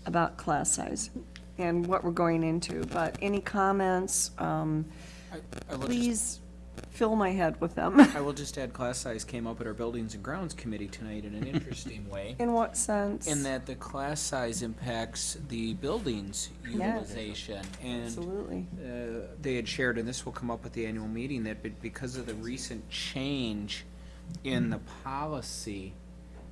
about class size and what we're going into, but any comments, um, I- I will just- please fill my head with them. I will just add, class size came up at our Buildings and Grounds Committee tonight in an interesting way. In what sense? In that the class size impacts the buildings utilization. And Absolutely. uh, they had shared, and this will come up at the annual meeting, that be- because of the recent change in the policy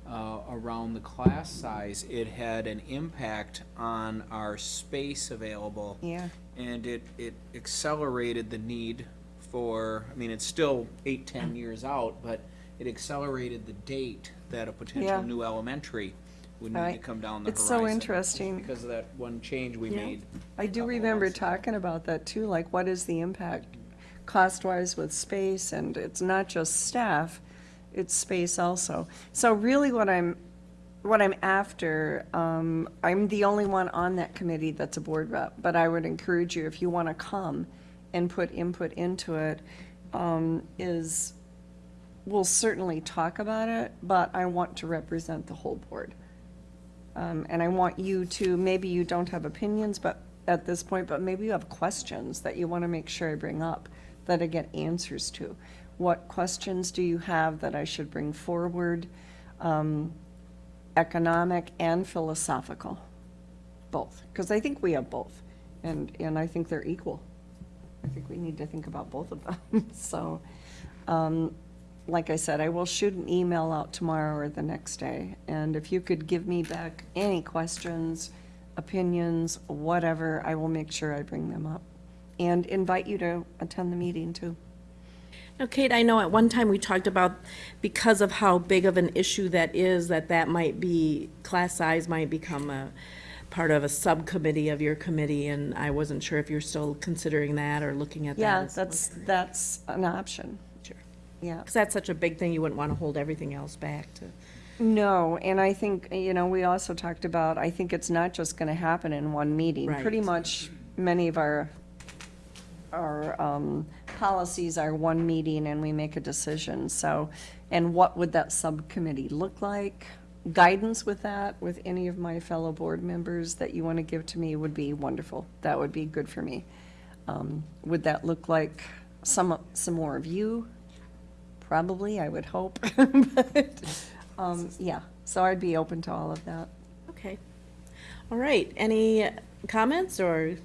uh, around the class size, it had an impact on our space available. Yeah. And it, it accelerated the need for, I mean, it's still eight, ten years out, but it accelerated the date that a Yeah. potential new elementary would need to Right. come down the It's horizon. so interesting. Because of that one change we Yeah. made. I do couple remember months ago. talking about that too, like what is the impact cost-wise with space, and it's not just staff, it's space also. So really what I'm, what I'm after, um, I'm the only one on that committee that's a board rep, but I would encourage you, if you want to come and put input into it, um, is, we'll certainly talk about it, but I want to represent the whole board. Um, and I want you to, maybe you don't have opinions, but at this point, but maybe you have questions that you want to make sure I bring up, that I get answers to. What questions do you have that I should bring forward? Um, economic and philosophical, both, because I think we have both, and, and I think they're equal. I think we need to think about both of them, so, um, like I said, I will shoot an email out tomorrow or the next day, and if you could give me back any questions, opinions, whatever, I will make sure I bring them up. And invite you to attend the meeting too. Now, Kate, I know at one time we talked about, because of how big of an issue that is, that that might be, class size might become a part of a subcommittee of your committee, and I wasn't sure if you're still considering that or looking at that. Yeah, as- that's, that's an option, Sure. yeah. Because that's such a big thing, you wouldn't want to hold everything else back to. No, and I think, you know, we also talked about, I think it's not just gonna happen in one meeting. Right. Pretty much, many of our, our, um, policies are one meeting and we make a decision, so, and what would that subcommittee look like? Guidance with that, with any of my fellow board members that you wanna give to me would be wonderful. That would be good for me. Um, would that look like some, some more of you? Probably, I would hope, but, um, yeah, so I'd be open to all of that. Okay. All right, any comments or,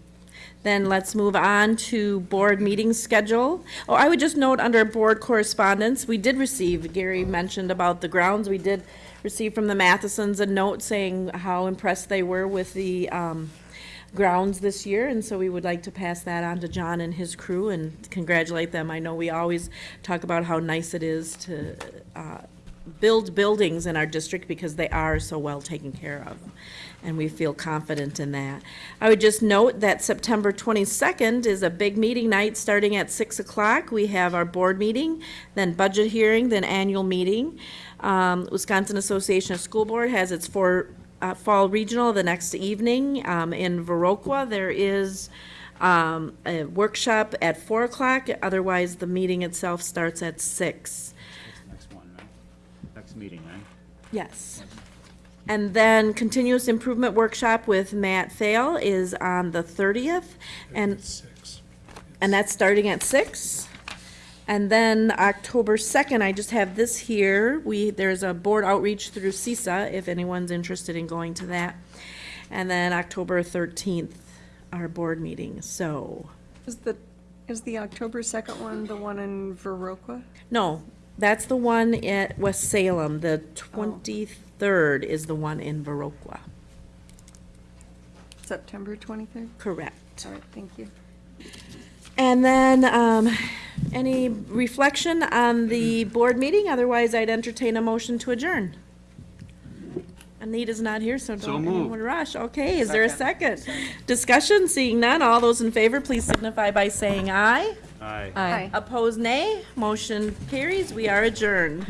then let's move on to board meeting schedule. Oh, I would just note under board correspondence, we did receive, Gary mentioned about the grounds, we did receive from the Mathesons a note saying how impressed they were with the, um, grounds this year, and so we would like to pass that on to John and his crew and congratulate them. I know we always talk about how nice it is to, uh, build buildings in our district because they are so well taken care of. And we feel confident in that. I would just note that September 22nd is a big meeting night starting at 6 o'clock. We have our board meeting, then budget hearing, then annual meeting. Um, Wisconsin Association of School Board has its four, uh, fall regional the next evening. Um, in Viroqua, there is, um, a workshop at 4 o'clock. Otherwise, the meeting itself starts at 6. Next one, right? Next meeting, right? Yes. And then continuous improvement workshop with Matt Thale is on the thirtieth, and, Six. and that's starting at six. And then October second, I just have this here, we, there's a board outreach through CESA, if anyone's interested in going to that. And then October thirteenth, our board meeting, so, Is the, is the October second one the one in Viroqua? no, that's the one at West Salem, the oh. twenty-third is the one in Viroqua, September twenty-third? correct. All right, thank you. And then, um, any reflection on the board meeting? Otherwise, I'd entertain a motion to adjourn. Anita's not here, so So don't moved. anyone rush. Okay, is there a second? Discussion, seeing none. All those in favor, please signify by saying aye. Aye. Aye. Opposed, nay. Motion carries. We are adjourned.